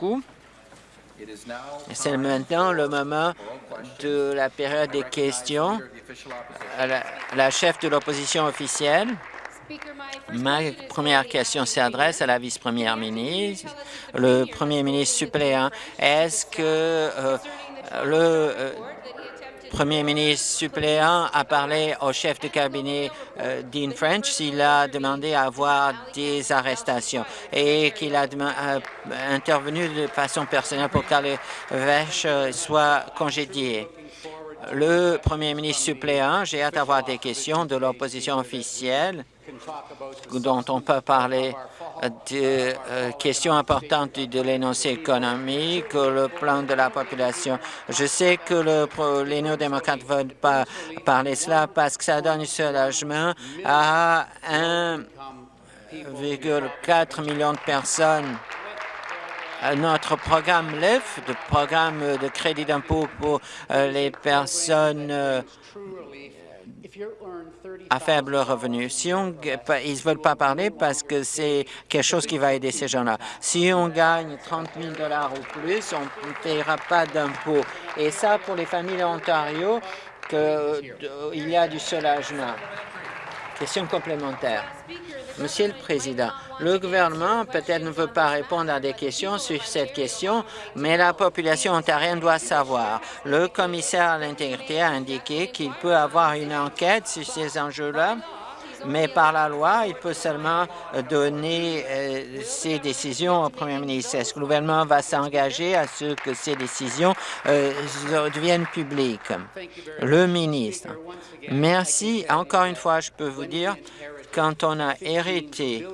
beaucoup. C'est maintenant le moment de la période des questions. La, la chef de l'opposition officielle. Ma première question s'adresse à la vice-première ministre. Le premier ministre suppléant, est-ce que euh, le euh, premier ministre suppléant a parlé au chef de cabinet euh, Dean French. S'il a demandé à avoir des arrestations et qu'il a intervenu de façon personnelle pour que les vaches soient congédiées le premier ministre suppléant, j'ai hâte d'avoir des questions de l'opposition officielle dont on peut parler de euh, questions importantes de l'énoncé économique, le plan de la population. Je sais que le, les néo-démocrates ne veulent pas parler cela parce que ça donne un soulagement à 1,4 million de personnes notre programme LEF, le programme de crédit d'impôt pour euh, les personnes euh, à faible revenu. Si on, ils ne veulent pas parler parce que c'est quelque chose qui va aider ces gens-là. Si on gagne 30 000 ou plus, on ne paiera pas d'impôt. Et ça, pour les familles Ontario, que, il y a du soulagement. Question complémentaire. Monsieur le Président, le gouvernement peut-être ne veut pas répondre à des questions sur cette question, mais la population ontarienne doit savoir. Le commissaire à l'intégrité a indiqué qu'il peut avoir une enquête sur ces enjeux-là mais par la loi, il peut seulement donner euh, ses décisions au premier ministre. Est-ce que le gouvernement va s'engager à ce que ces décisions euh, deviennent publiques? Le ministre. Merci. Encore une fois, je peux vous dire, quand on a hérité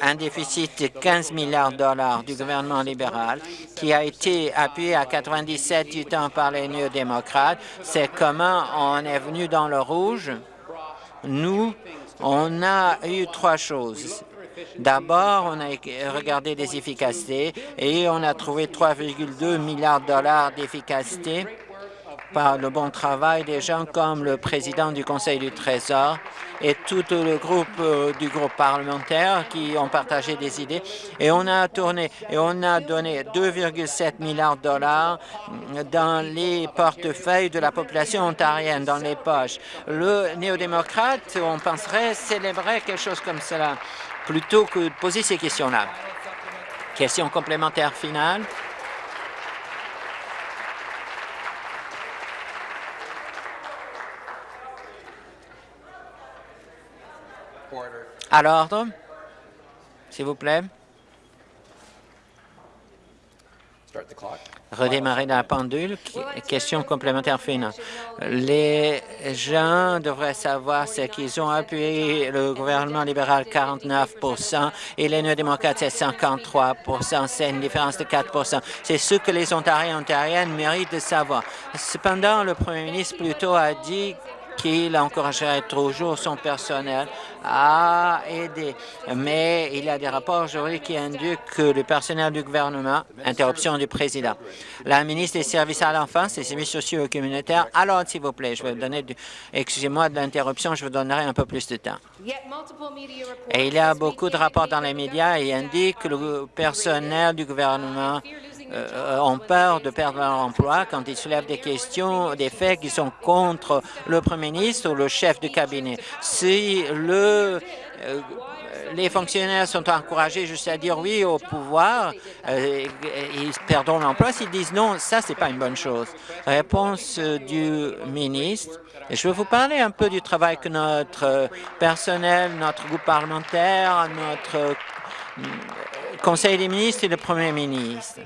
un déficit de 15 milliards de dollars du gouvernement libéral qui a été appuyé à 97 du temps par les néo-démocrates, c'est comment on est venu dans le rouge nous, on a eu trois choses. D'abord, on a regardé les efficacités et on a trouvé 3,2 milliards de dollars d'efficacité par le bon travail des gens comme le président du Conseil du Trésor et tout le groupe euh, du groupe parlementaire qui ont partagé des idées. Et on a tourné et on a donné 2,7 milliards de dollars dans les portefeuilles de la population ontarienne, dans les poches. Le néo-démocrate, on penserait, célébrer quelque chose comme cela, plutôt que de poser ces questions-là. Question complémentaire finale. À l'ordre, s'il vous plaît. Redémarrer la pendule. Question complémentaire finale. Les gens devraient savoir ce qu'ils ont appuyé le gouvernement libéral 49 et les néo-démocrates c'est 53 C'est une différence de 4% C'est ce que les Ontariens et Ontariennes méritent de savoir. Cependant, le premier ministre plutôt a dit qu'il encouragerait toujours son personnel à aider. Mais il y a des rapports aujourd'hui qui indiquent que le personnel du gouvernement, interruption du président, la ministre des Services à l'enfance et services sociaux et communautaires, alors s'il vous plaît, je vais donner, excusez-moi de l'interruption, je vous donnerai un peu plus de temps. Et il y a beaucoup de rapports dans les médias et indiquent que le personnel du gouvernement euh, ont peur de perdre leur emploi quand ils soulèvent des questions, des faits qui sont contre le premier ministre ou le chef de cabinet. Si euh, les fonctionnaires sont encouragés juste à dire oui au pouvoir, euh, ils perdront l'emploi. S'ils disent non, ça, c'est pas une bonne chose. Réponse du ministre. Je vais vous parler un peu du travail que notre personnel, notre groupe parlementaire, notre Conseil des ministres et le Premier ministre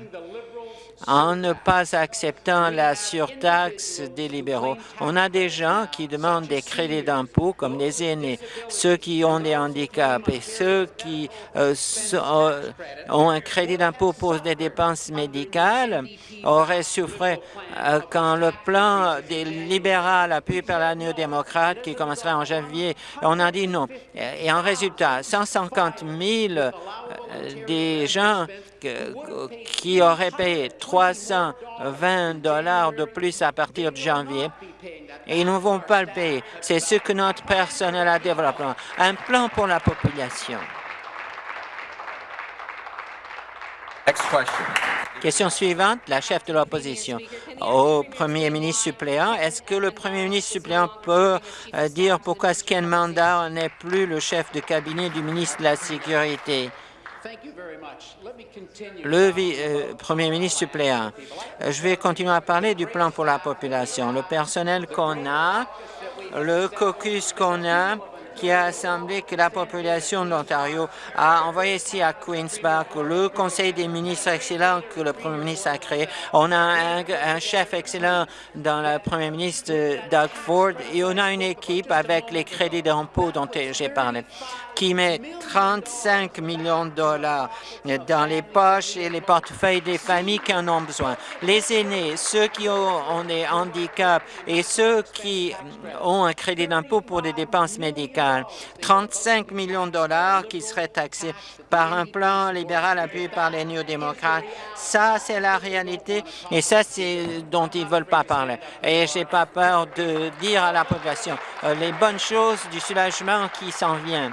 en ne pas acceptant la surtaxe des libéraux. On a des gens qui demandent des crédits d'impôt, comme les aînés, ceux qui ont des handicaps et ceux qui euh, euh, ont un crédit d'impôt pour des dépenses médicales auraient souffert euh, quand le plan des libéraux appuyé par la néo-démocrate qui commencera en janvier, on a dit non. Et en résultat, 150 000 des gens qui auraient payé 320 dollars de plus à partir de janvier et ils ne vont pas le payer. C'est ce que notre personnel a développé, un plan pour la population. Question suivante, la chef de l'opposition. Au premier ministre suppléant, est-ce que le premier ministre suppléant peut euh, dire pourquoi Ken Mandar n'est plus le chef de cabinet du ministre de la Sécurité? Le euh, premier ministre suppléant, je vais continuer à parler du plan pour la population. Le personnel qu'on a, le caucus qu'on a, qui a assemblé que la population de l'Ontario a envoyé ici à Queen's Park le conseil des ministres excellent que le premier ministre a créé. On a un, chef excellent dans le premier ministre Doug Ford et on a une équipe avec les crédits d'impôt dont j'ai parlé qui met 35 millions de dollars dans les poches et les portefeuilles des familles qui en ont besoin. Les aînés, ceux qui ont des handicaps et ceux qui ont un crédit d'impôt pour des dépenses médicales. 35 millions de dollars qui seraient taxés par un plan libéral appuyé par les néo-démocrates. Ça, c'est la réalité et ça, c'est dont ils ne veulent pas parler. Et j'ai pas peur de dire à la population euh, les bonnes choses du soulagement qui s'en vient.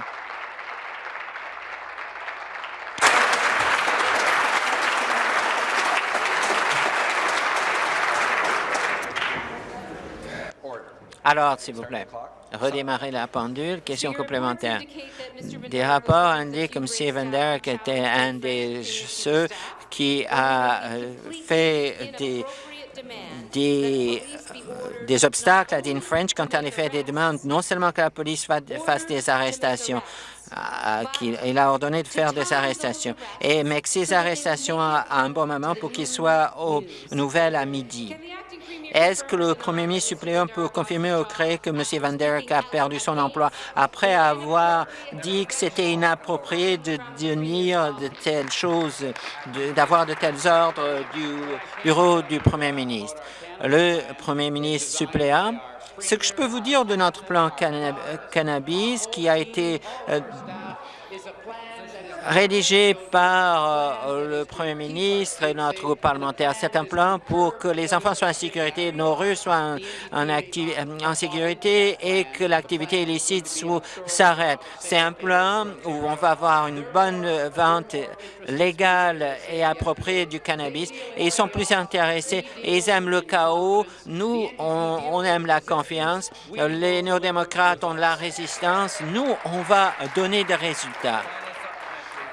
Alors, s'il vous plaît, redémarrer la pendule. Question complémentaire. Des rapports indiquent que M. Van était un des ceux qui a euh, fait des euh, des obstacles à Dean French quand elle a fait des demandes, non seulement que la police fasse des arrestations, euh, qu'il a ordonné de faire des arrestations, et, mais que ces arrestations à un bon moment pour qu'il soit aux nouvelles à midi. Est-ce que le premier ministre suppléant peut confirmer au CRE que M. Van Der a perdu son emploi après avoir dit que c'était inapproprié de dire de telles choses, d'avoir de, tels ordres du bureau du premier ministre? Le premier ministre suppléant ce que je peux vous dire de notre plan cannabis qui a été euh, rédigé par euh, le premier ministre et notre groupe parlementaire. C'est un plan pour que les enfants soient en sécurité, nos rues soient en, en sécurité et que l'activité illicite s'arrête. C'est un plan où on va avoir une bonne vente légale et appropriée du cannabis et ils sont plus intéressés ils aiment le chaos. Nous, on, on aime la confiance. Les néo-démocrates ont de la résistance. Nous, on va donner des résultats.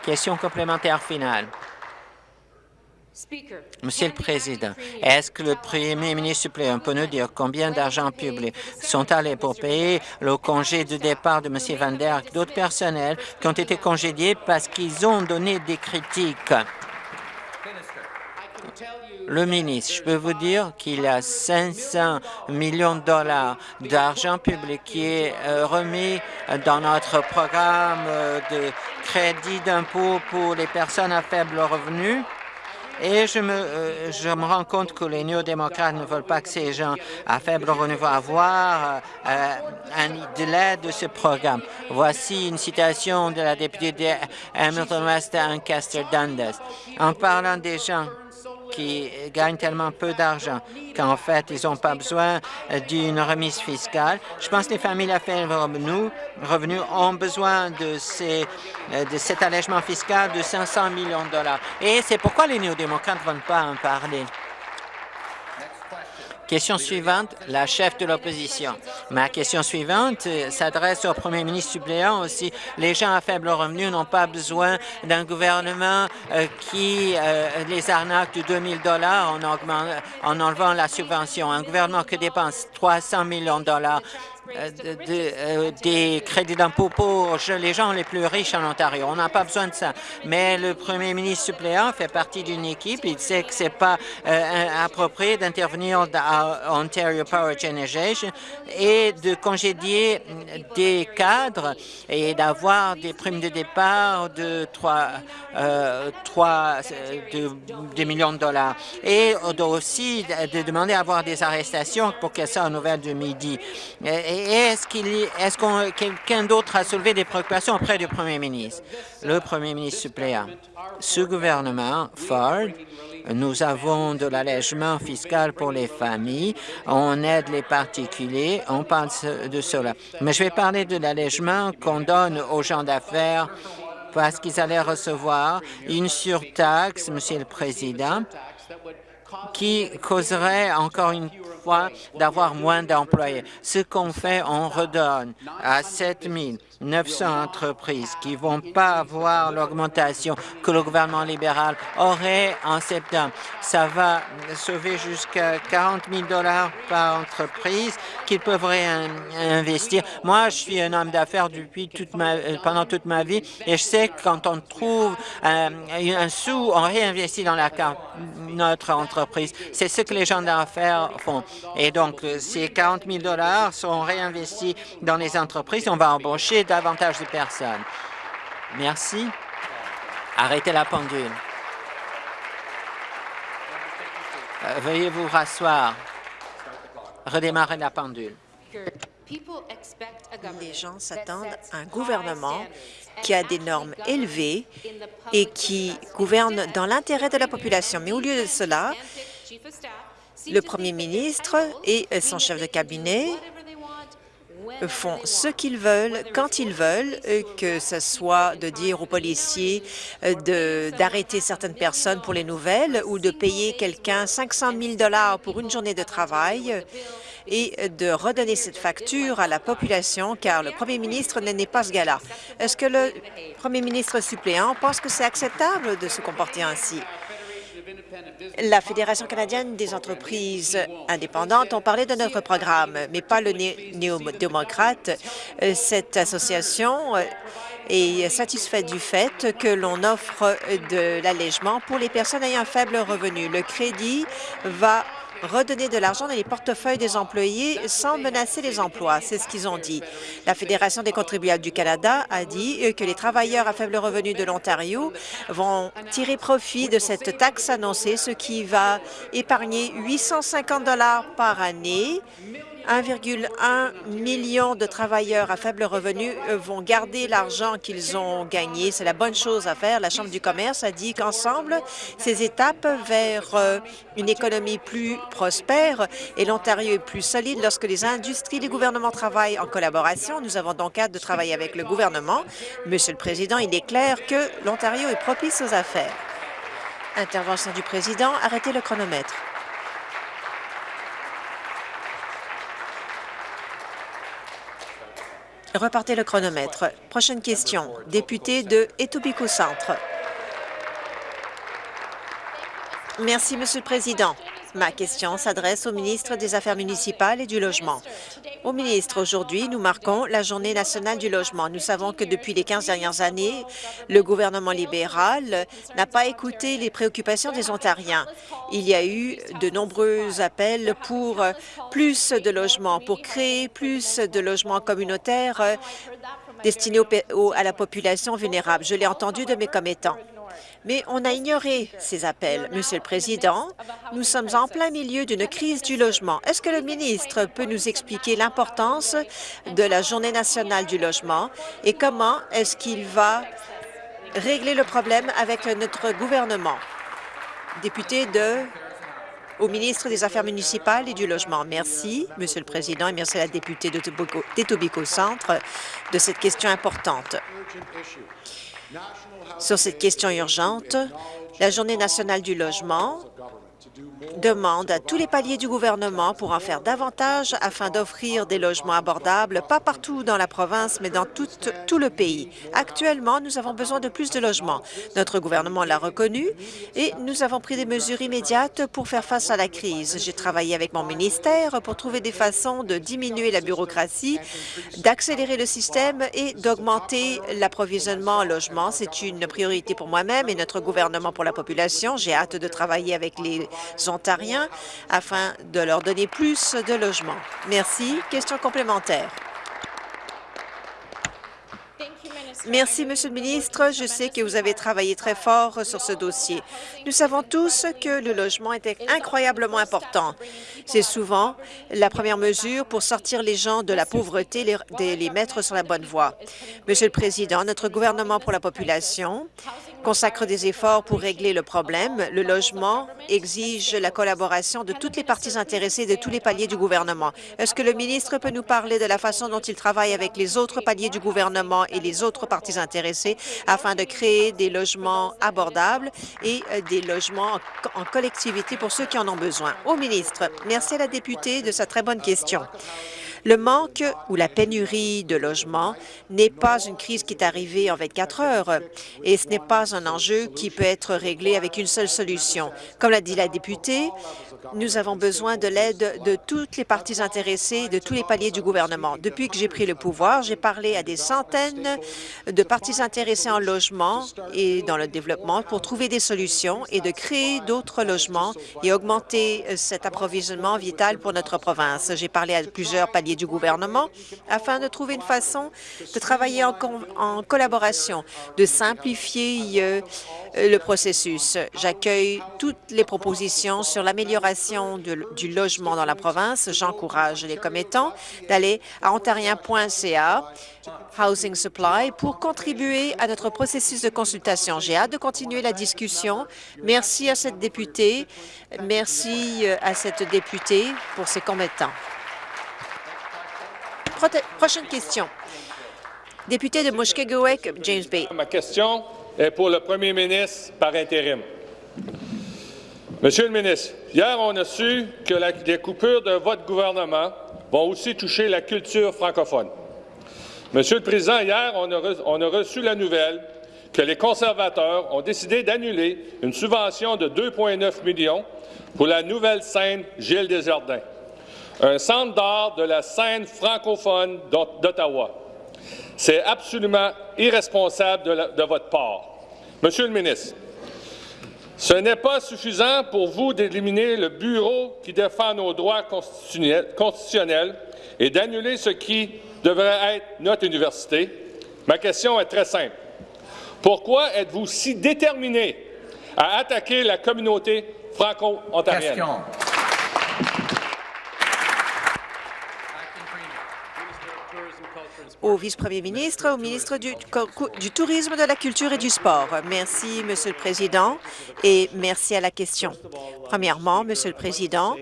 Question complémentaire finale. Monsieur le Président, est-ce que le Premier ministre suppléant peut nous dire combien d'argent public sont allés pour payer le congé de départ de M. Van Der d'autres personnels qui ont été congédiés parce qu'ils ont donné des critiques? Le ministre, je peux vous dire qu'il y a 500 millions de dollars d'argent public qui est euh, remis dans notre programme euh, de crédit d'impôt pour les personnes à faible revenu. Et je me, euh, je me rends compte que les néo-démocrates ne veulent pas que ces gens à faible revenu vont avoir de l'aide de ce programme. Voici une citation de la députée de Hamilton West, Ancaster Dundas. En parlant des gens qui gagnent tellement peu d'argent qu'en fait, ils n'ont pas besoin d'une remise fiscale. Je pense que les familles à faible revenu, revenu ont besoin de, ces, de cet allègement fiscal de 500 millions de dollars. Et c'est pourquoi les néo-démocrates ne vont pas en parler. Question suivante, la chef de l'opposition. Ma question suivante euh, s'adresse au premier ministre suppléant aussi. Les gens à faible revenu n'ont pas besoin d'un gouvernement euh, qui euh, les arnaque de 2 000 en, en enlevant la subvention. Un gouvernement qui dépense 300 millions de dollars euh, euh, des crédits d'impôt pour les gens les plus riches en Ontario. On n'a pas besoin de ça. Mais le premier ministre suppléant fait partie d'une équipe. Il sait que c'est pas euh, approprié d'intervenir à Ontario Power Generation et de congédier des cadres et d'avoir des primes de départ de 3, 3 de, millions de dollars. Et aussi de demander à avoir des arrestations pour que ça en nouvelle de midi. Et, est-ce qu'il est-ce qu'on quelqu'un d'autre a soulevé des préoccupations auprès du premier ministre? Le premier ministre suppléant. Ce gouvernement, Ford, nous avons de l'allègement fiscal pour les familles, on aide les particuliers, on parle de cela. Mais je vais parler de l'allègement qu'on donne aux gens d'affaires parce qu'ils allaient recevoir une surtaxe, Monsieur le Président, qui causerait encore une fois d'avoir moins d'employés. Ce qu'on fait, on redonne à 7 900 entreprises qui ne vont pas avoir l'augmentation que le gouvernement libéral aurait en septembre. Ça va sauver jusqu'à 40 000 par entreprise qu'ils peuvent réinvestir. Moi, je suis un homme d'affaires depuis toute ma, euh, pendant toute ma vie et je sais que quand on trouve un, un sou, on réinvestit dans la, notre entreprise. C'est ce que les gens d'affaires font. Et donc, euh, ces 40 000 sont réinvestis dans les entreprises. On va embaucher davantage de personnes. Merci. Arrêtez la pendule. Euh, veuillez vous rasseoir. Redémarrer la pendule. Les gens s'attendent à un gouvernement qui a des normes élevées et qui gouverne dans l'intérêt de la population. Mais au lieu de cela, le premier ministre et son chef de cabinet font ce qu'ils veulent, quand ils veulent, euh, que ce soit de dire aux policiers euh, d'arrêter certaines personnes pour les nouvelles ou de payer quelqu'un 500 000 pour une journée de travail et de redonner cette facture à la population, car le premier ministre n'est pas ce gars-là. Est-ce que le premier ministre suppléant pense que c'est acceptable de se comporter ainsi? La Fédération canadienne des entreprises indépendantes ont parlé de notre programme, mais pas le néo-démocrate. Cette association est satisfaite du fait que l'on offre de l'allègement pour les personnes ayant un faible revenu. Le crédit va redonner de l'argent dans les portefeuilles des employés sans menacer les emplois. C'est ce qu'ils ont dit. La Fédération des contribuables du Canada a dit que les travailleurs à faible revenu de l'Ontario vont tirer profit de cette taxe annoncée, ce qui va épargner 850 par année 1,1 million de travailleurs à faible revenu euh, vont garder l'argent qu'ils ont gagné. C'est la bonne chose à faire. La Chambre du commerce a dit qu'ensemble, ces étapes vers euh, une économie plus prospère et l'Ontario est plus solide lorsque les industries et les gouvernements travaillent en collaboration. Nous avons donc hâte de travailler avec le gouvernement. Monsieur le Président, il est clair que l'Ontario est propice aux affaires. Intervention du Président. Arrêtez le chronomètre. Repartez le chronomètre. Prochaine question. Député de Etobicoke Centre. Merci, Monsieur le Président. Ma question s'adresse au ministre des Affaires municipales et du Logement. Au ministre, aujourd'hui, nous marquons la Journée nationale du logement. Nous savons que depuis les 15 dernières années, le gouvernement libéral n'a pas écouté les préoccupations des Ontariens. Il y a eu de nombreux appels pour plus de logements, pour créer plus de logements communautaires destinés à la population vulnérable. Je l'ai entendu de mes commettants mais on a ignoré ces appels. Monsieur le Président, nous sommes en plein milieu d'une crise du logement. Est-ce que le ministre peut nous expliquer l'importance de la Journée nationale du logement et comment est-ce qu'il va régler le problème avec notre gouvernement? Député de au ministre des Affaires municipales et du Logement. Merci, Monsieur le Président, et merci à la députée d'Etobicoke Centre de cette question importante. Sur cette question urgente, la Journée nationale du logement demande à tous les paliers du gouvernement pour en faire davantage afin d'offrir des logements abordables, pas partout dans la province, mais dans tout, le pays. Actuellement, nous avons besoin de plus de logements. Notre gouvernement l'a reconnu et nous avons pris des mesures immédiates pour faire face à la crise. J'ai travaillé avec mon ministère pour trouver des façons de diminuer la bureaucratie, d'accélérer le système et d'augmenter l'approvisionnement en logements. C'est une priorité pour moi-même et notre gouvernement pour la population. J'ai hâte de travailler avec les ontariens afin de leur donner plus de logements. Merci. Question complémentaire. Merci, Monsieur le ministre. Je sais que vous avez travaillé très fort sur ce dossier. Nous savons tous que le logement est incroyablement important. C'est souvent la première mesure pour sortir les gens de la pauvreté, les, les mettre sur la bonne voie. Monsieur le Président, notre gouvernement pour la population consacre des efforts pour régler le problème. Le logement exige la collaboration de toutes les parties intéressées de tous les paliers du gouvernement. Est-ce que le ministre peut nous parler de la façon dont il travaille avec les autres paliers du gouvernement et les autres parties intéressées afin de créer des logements abordables et euh, des logements en collectivité pour ceux qui en ont besoin? Au ministre, merci à la députée de sa très bonne question. Le manque ou la pénurie de logements n'est pas une crise qui est arrivée en 24 heures et ce n'est pas un enjeu qui peut être réglé avec une seule solution. Comme l'a dit la députée, nous avons besoin de l'aide de toutes les parties intéressées de tous les paliers du gouvernement. Depuis que j'ai pris le pouvoir, j'ai parlé à des centaines de parties intéressées en logement et dans le développement pour trouver des solutions et de créer d'autres logements et augmenter euh, cet approvisionnement vital pour notre province. J'ai parlé à plusieurs paliers du gouvernement afin de trouver une façon de travailler en, en collaboration, de simplifier euh, le processus. J'accueille toutes les propositions sur l'amélioration du logement dans la province. J'encourage les commettants d'aller à ontarien.ca Housing Supply pour contribuer à notre processus de consultation. J'ai hâte de continuer la discussion. Merci à cette députée. Merci euh, à cette députée pour ses commettants. Prochaine question. Député de Mushkegowuk, James Bay. Ma question est pour le premier ministre par intérim. Monsieur le ministre, hier, on a su que les coupures de votre gouvernement vont aussi toucher la culture francophone. Monsieur le Président, hier, on a, reçu la nouvelle que les conservateurs ont décidé d'annuler une subvention de 2,9 millions pour la nouvelle scène Gilles Desjardins un centre d'art de la scène francophone d'Ottawa. C'est absolument irresponsable de, votre part. Monsieur le ministre, ce n'est pas suffisant pour vous d'éliminer le bureau qui défend nos droits constitutionnels et d'annuler ce qui devrait être notre université. Ma question est très simple. Pourquoi êtes-vous si déterminé à attaquer la communauté franco-ontarienne? Au vice-premier ministre, au ministre du, Tourisme, de la Culture et du Sport. Merci, Monsieur le Président, et merci à la question. Premièrement, Monsieur le Président,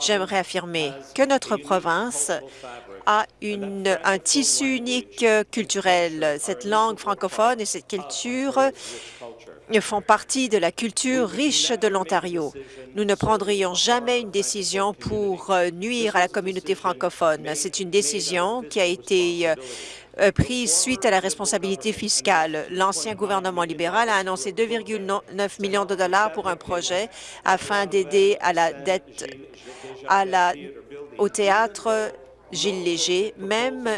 j'aimerais affirmer que notre province a un tissu unique culturel. Cette langue francophone et cette culture font partie de la culture riche de l'Ontario. Nous ne prendrions jamais une décision pour euh, nuire à la communauté francophone. C'est une décision qui a été euh, euh, prise suite à la responsabilité fiscale. L'ancien gouvernement libéral a annoncé 2,9 millions de dollars pour un projet afin d'aider à la dette à la, au théâtre Gilles Léger, même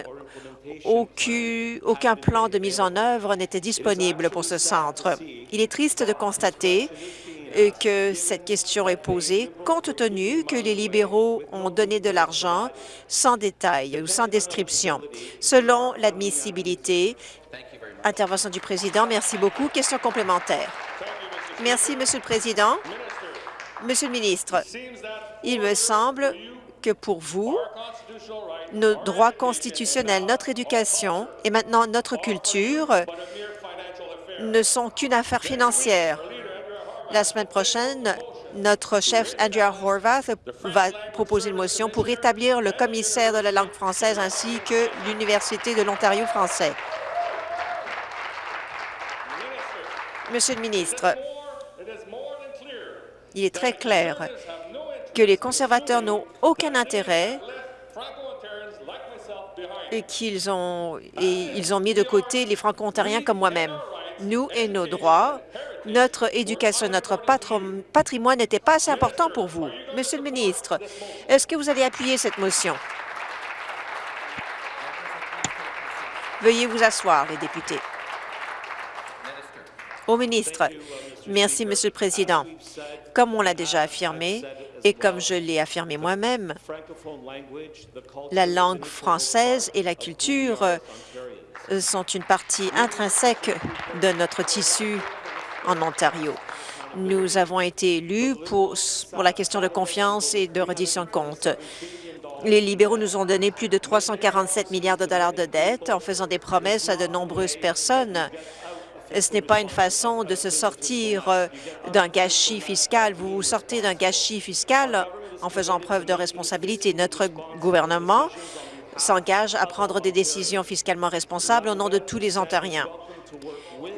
aucun, plan de mise en œuvre n'était disponible pour ce centre. Il est triste de constater euh, que cette question est posée compte tenu que les libéraux ont donné de l'argent sans détail ou sans description. Selon l'admissibilité, intervention du président, merci beaucoup. Question complémentaire. Merci, Monsieur le Président. Monsieur le ministre, il me semble que pour vous, nos droits constitutionnels, notre éducation et maintenant notre culture ne sont qu'une affaire financière. La semaine prochaine, notre chef Andrea Horvath va proposer une motion pour établir le commissaire de la langue française ainsi que l'Université de l'Ontario français. Monsieur le ministre, il est très clair que les conservateurs n'ont aucun intérêt et qu'ils ont, mis de côté les Franco-Ontariens comme moi-même. Nous et nos droits, notre éducation, notre patrimoine n'étaient pas assez importants pour vous. Monsieur le ministre, est-ce que vous allez appuyer cette motion? Veuillez vous asseoir, les députés. Au ministre, merci, Monsieur le Président. Comme on l'a déjà affirmé, et comme je l'ai affirmé moi-même, la langue française et la culture euh, sont une partie intrinsèque de notre tissu en Ontario. Nous avons été élus pour, la question de confiance et de reddition de comptes. Les libéraux nous ont donné plus de 347 milliards de dollars de dettes en faisant des promesses à de nombreuses personnes ce n'est pas une façon de se sortir euh, d'un gâchis fiscal. Vous sortez d'un gâchis fiscal en faisant preuve de responsabilité. Notre gouvernement s'engage à prendre des décisions fiscalement responsables au nom de tous les Ontariens.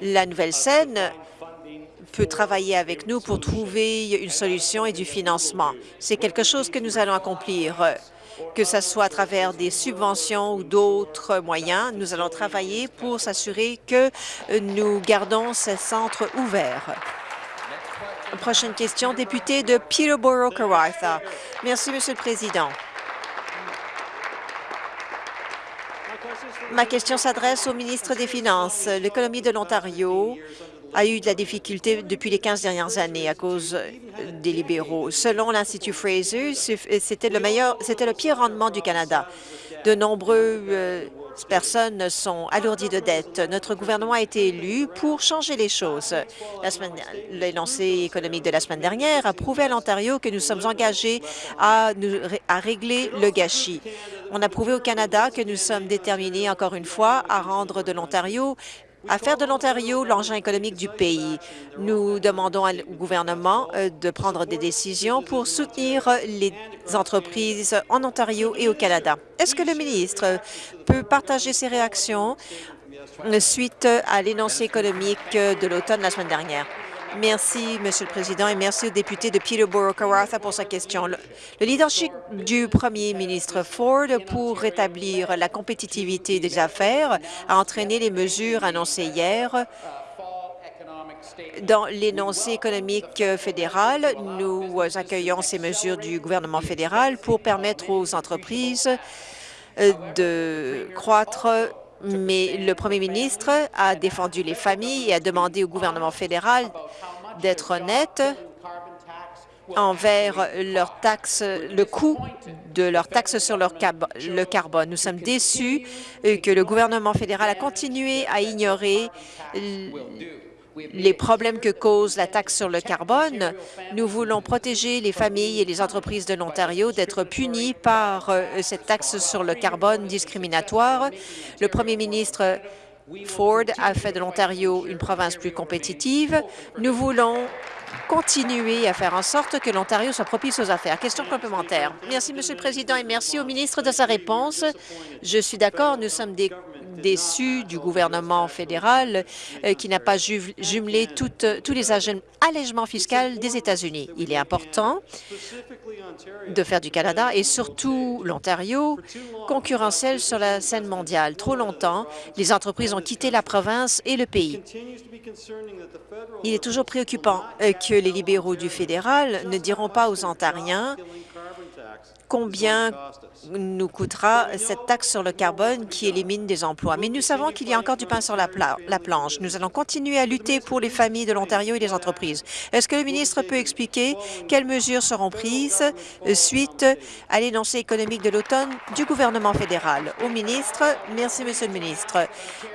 La nouvelle scène peut travailler avec nous pour trouver une solution et du financement. C'est quelque chose que nous allons accomplir, que ce soit à travers des subventions ou d'autres moyens. Nous allons travailler pour s'assurer que nous gardons ces centres ouverts. Prochaine question, député de Peterborough-Kawartha. Merci, Monsieur le Président. Ma question s'adresse au ministre des Finances. L'économie de l'Ontario a eu de la difficulté depuis les 15 dernières années à cause des libéraux. Selon l'Institut Fraser, c'était le meilleur, c'était le pire rendement du Canada. De nombreuses euh, personnes sont alourdies de dettes. Notre gouvernement a été élu pour changer les choses. L'énoncé économique de la semaine dernière a prouvé à l'Ontario que nous sommes engagés à régler le gâchis. On a prouvé au Canada que nous sommes déterminés, encore une fois, à rendre de l'Ontario à faire de l'Ontario l'engin économique du pays. Nous demandons au gouvernement euh, de prendre des décisions pour soutenir les entreprises en Ontario et au Canada. Est-ce que le ministre peut partager ses réactions suite à l'énoncé économique de l'automne la semaine dernière? Merci, Monsieur le Président, et merci au député de Peterborough-Kawartha pour sa question. Le, leadership du premier ministre Ford pour rétablir la compétitivité des affaires a entraîné les mesures annoncées hier dans l'énoncé économique fédéral, nous accueillons ces mesures du gouvernement fédéral pour permettre aux entreprises de croître mais le premier ministre a défendu les familles et a demandé au gouvernement fédéral d'être honnête envers leur taxe, le coût de leurs taxes sur leur le carbone. Nous sommes déçus que le gouvernement fédéral a continué à ignorer les problèmes que cause la taxe sur le carbone. Nous voulons protéger les familles et les entreprises de l'Ontario d'être punies par euh, cette taxe sur le carbone discriminatoire. Le premier ministre Ford a fait de l'Ontario une province plus compétitive. Nous voulons continuer à faire en sorte que l'Ontario soit propice aux affaires. Question complémentaire. Merci, Monsieur le Président, et merci au ministre de sa réponse. Je suis d'accord, nous sommes des déçus du gouvernement fédéral euh, qui n'a pas jumelé tous les allègements fiscaux des États-Unis. Il est important de faire du Canada et surtout l'Ontario concurrentiel sur la scène mondiale. Trop longtemps, les entreprises ont quitté la province et le pays. Il est toujours préoccupant euh, que les libéraux du fédéral ne diront pas aux Ontariens combien nous coûtera cette taxe sur le carbone qui élimine des emplois. Mais nous savons qu'il y a encore du pain sur la, planche. Nous allons continuer à lutter pour les familles de l'Ontario et les entreprises. Est-ce que le ministre peut expliquer quelles mesures seront prises suite à l'énoncé économique de l'automne du gouvernement fédéral? Au ministre, merci, Monsieur le ministre.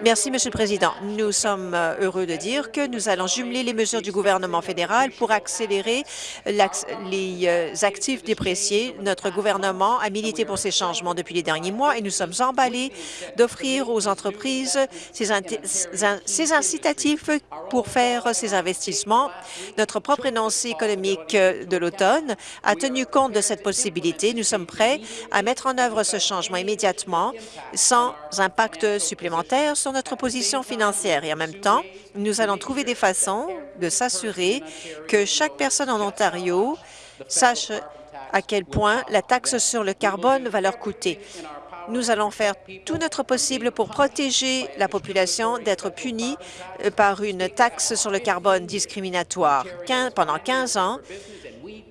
Merci, Monsieur le Président. Nous sommes heureux de dire que nous allons jumeler les mesures du gouvernement fédéral pour accélérer les euh, actifs dépréciés. Notre gouvernement a milité pour ces changements depuis les derniers mois et nous sommes emballés d'offrir aux entreprises ces, incitatifs pour faire ces investissements. Notre propre énoncé économique de l'automne a tenu compte de cette possibilité. Nous sommes prêts à mettre en œuvre ce changement immédiatement sans impact supplémentaire sur notre position financière. Et en même temps, nous allons trouver des façons de s'assurer que chaque personne en Ontario sache à quel point la taxe sur le carbone va leur coûter. Nous allons faire tout notre possible pour protéger la population d'être punie euh, par une taxe sur le carbone discriminatoire. pendant 15 ans,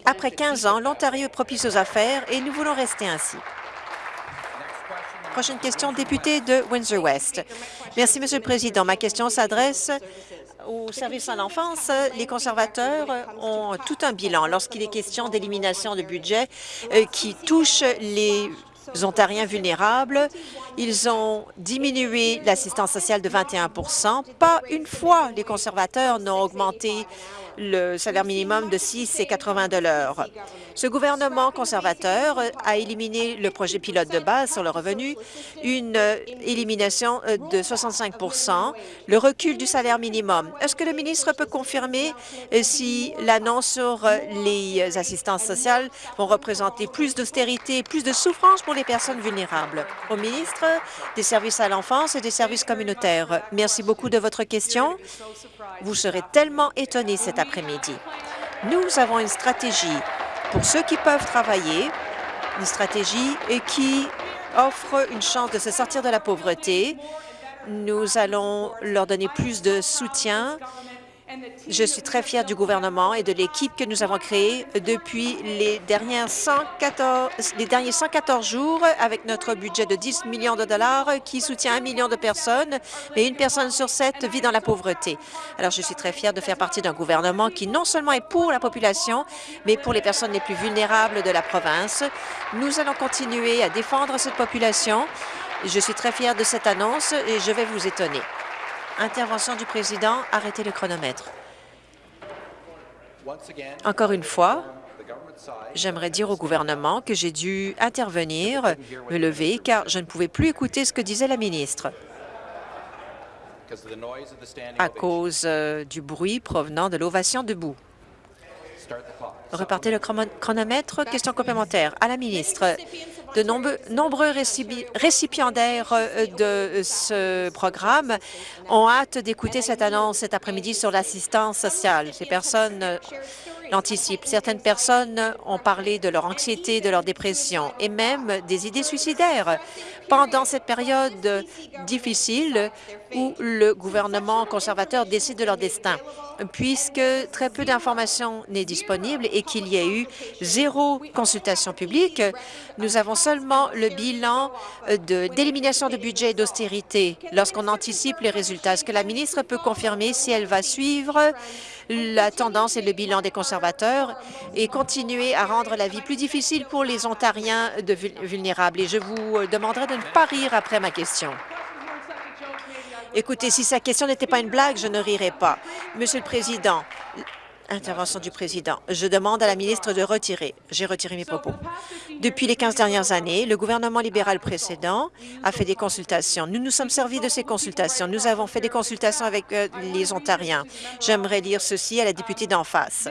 après 15 ans, l'Ontario est propice aux affaires et nous voulons rester ainsi. Prochaine question, député de Windsor-West. Merci, Monsieur le Président. Ma question s'adresse au service à l'enfance, les conservateurs ont tout un bilan lorsqu'il est question d'élimination de budget euh, qui touche les Ontariens vulnérables. Ils ont diminué l'assistance sociale de 21 Pas une fois les conservateurs n'ont augmenté le salaire minimum de 6 et 80 de l'heure. Ce gouvernement conservateur a éliminé le projet pilote de base sur le revenu, une élimination de 65% le recul du salaire minimum. Est-ce que le ministre peut confirmer si l'annonce sur les assistances sociales vont représenter plus d'austérité, plus de souffrance pour les personnes vulnérables? Au ministre des services à l'enfance et des services communautaires, merci beaucoup de votre question. Vous serez tellement étonnés cet après-midi. Nous avons une stratégie pour ceux qui peuvent travailler, une stratégie qui offre une chance de se sortir de la pauvreté. Nous allons leur donner plus de soutien je suis très fière du gouvernement et de l'équipe que nous avons créée depuis les, dernières 114, les derniers 114 jours avec notre budget de 10 millions de dollars qui soutient un million de personnes, mais une personne sur sept vit dans la pauvreté. Alors, je suis très fière de faire partie d'un gouvernement qui non seulement est pour la population, mais pour les personnes les plus vulnérables de la province. Nous allons continuer à défendre cette population. Je suis très fière de cette annonce et je vais vous étonner. Intervention du président. Arrêtez le chronomètre. Encore une fois, j'aimerais dire au gouvernement que j'ai dû intervenir, me lever, car je ne pouvais plus écouter ce que disait la ministre à cause euh, du bruit provenant de l'ovation debout. Repartez le chronomètre. Question complémentaire à la ministre. De nombreux, récipiendaires euh, de ce programme ont hâte d'écouter cette annonce cet après-midi sur l'assistance sociale. Ces personnes euh, l'anticipent. Certaines personnes ont parlé de leur anxiété, de leur dépression et même des idées suicidaires pendant cette période difficile où le gouvernement conservateur décide de leur destin. Puisque très peu d'informations n'est disponible et qu'il y a eu zéro consultation publique, nous avons seulement le bilan d'élimination de, budget et d'austérité lorsqu'on anticipe les résultats. Est-ce que la ministre peut confirmer si elle va suivre la tendance et le bilan des conservateurs et continuer à rendre la vie plus difficile pour les Ontariens de vulnérables? Et je vous demanderai de ne pas rire après ma question. Écoutez, si sa question n'était pas une blague, je ne rirais pas. Monsieur le Président, intervention du président. Je demande à la ministre de retirer. J'ai retiré mes propos. Depuis les 15 dernières années, le gouvernement libéral précédent a fait des consultations. Nous nous sommes servis de ces consultations. Nous avons fait des consultations avec euh, les Ontariens. J'aimerais lire ceci à la députée d'en face.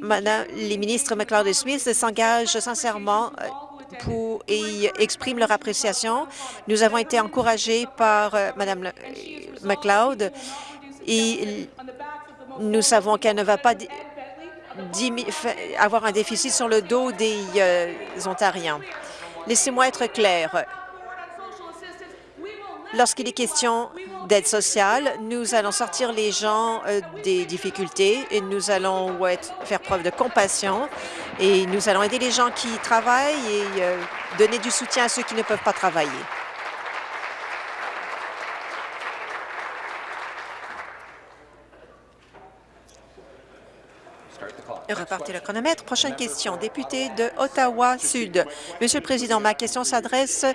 Madame, les ministres McLeod et Smith s'engagent sincèrement euh, et expriment leur appréciation. Nous avons été encouragés par euh, Mme McLeod et nous savons qu'elle ne va pas avoir un déficit sur le dos des euh, Ontariens. Laissez-moi être clair. Lorsqu'il est question d'aide sociale, nous allons sortir les gens euh, des difficultés et nous allons faire preuve de compassion et nous allons aider les gens qui travaillent et euh, donner du soutien à ceux qui ne peuvent pas travailler. Repartez le chronomètre. Prochaine question, député de Ottawa-Sud. Monsieur le Président, ma question s'adresse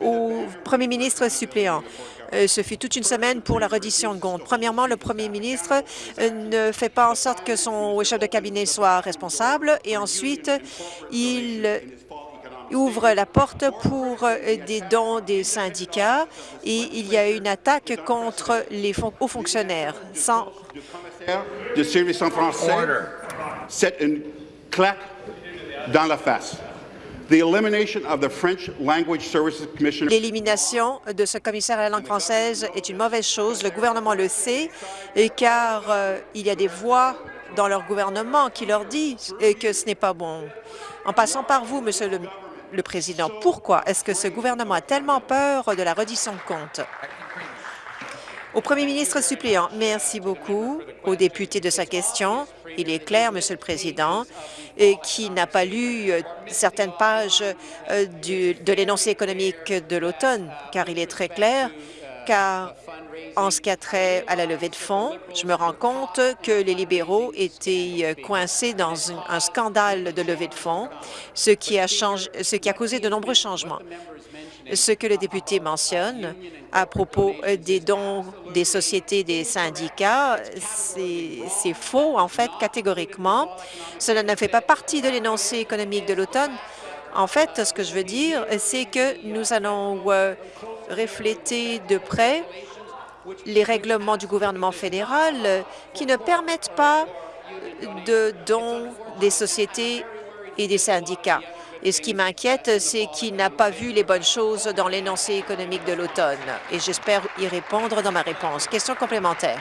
au premier ministre suppléant. Euh, ce fut toute une semaine pour la reddition de comptes. Premièrement, le premier ministre euh, ne fait pas en sorte que son chef de cabinet soit responsable et ensuite, il ouvre la porte pour euh, des dons des syndicats et il y a une attaque contre les hauts fonctionnaires. Sans... De service en français c'est une claque dans la face. L'élimination de ce commissaire à la langue française est une mauvaise chose. Le gouvernement le sait, car euh, il y a des voix dans leur gouvernement qui leur disent que ce n'est pas bon. En passant par vous, Monsieur le, le Président, pourquoi est-ce que ce gouvernement a tellement peur de la reddition de comptes? Au premier ministre suppléant, merci beaucoup au député de sa question. Il est clair, Monsieur le Président, qui n'a pas lu euh, certaines pages euh, de l'énoncé économique de l'automne, car il est très clair car en ce qui a trait à la levée de fonds, je me rends compte que les libéraux étaient coincés dans un scandale de levée de fonds, ce qui a causé de nombreux changements. Ce que le député mentionne à propos des dons des sociétés des syndicats, c'est faux, en fait, catégoriquement. Cela ne fait pas partie de l'énoncé économique de l'automne. En fait, ce que je veux dire, c'est que nous allons refléter de près les règlements du gouvernement fédéral qui ne permettent pas de dons des sociétés et des syndicats. Et ce qui m'inquiète, c'est qu'il n'a pas vu les bonnes choses dans l'énoncé économique de l'automne. Et j'espère y répondre dans ma réponse. Question complémentaire.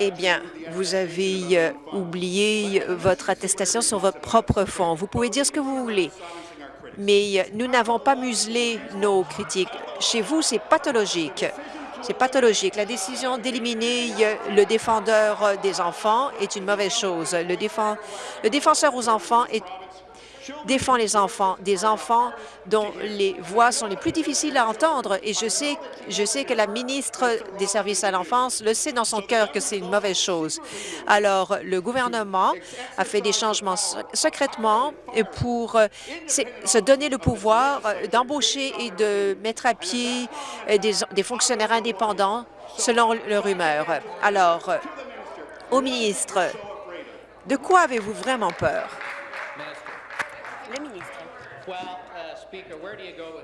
Eh bien, vous avez euh, oublié votre attestation sur votre propre fonds. Vous pouvez dire ce que vous voulez, mais euh, nous n'avons pas muselé nos critiques. Chez vous, c'est pathologique. C'est pathologique. La décision d'éliminer euh, le défendeur des enfants est une mauvaise chose. Le, le défenseur aux enfants est défend les enfants, des enfants dont les voix sont les plus difficiles à entendre. Et je sais, que la ministre des Services à l'enfance le sait dans son cœur que c'est une mauvaise chose. Alors, le gouvernement a fait des changements secrètement pour euh, se donner le pouvoir euh, d'embaucher et de mettre à pied euh, des, des fonctionnaires indépendants selon leur humeur. Alors, au ministre, de quoi avez-vous vraiment peur?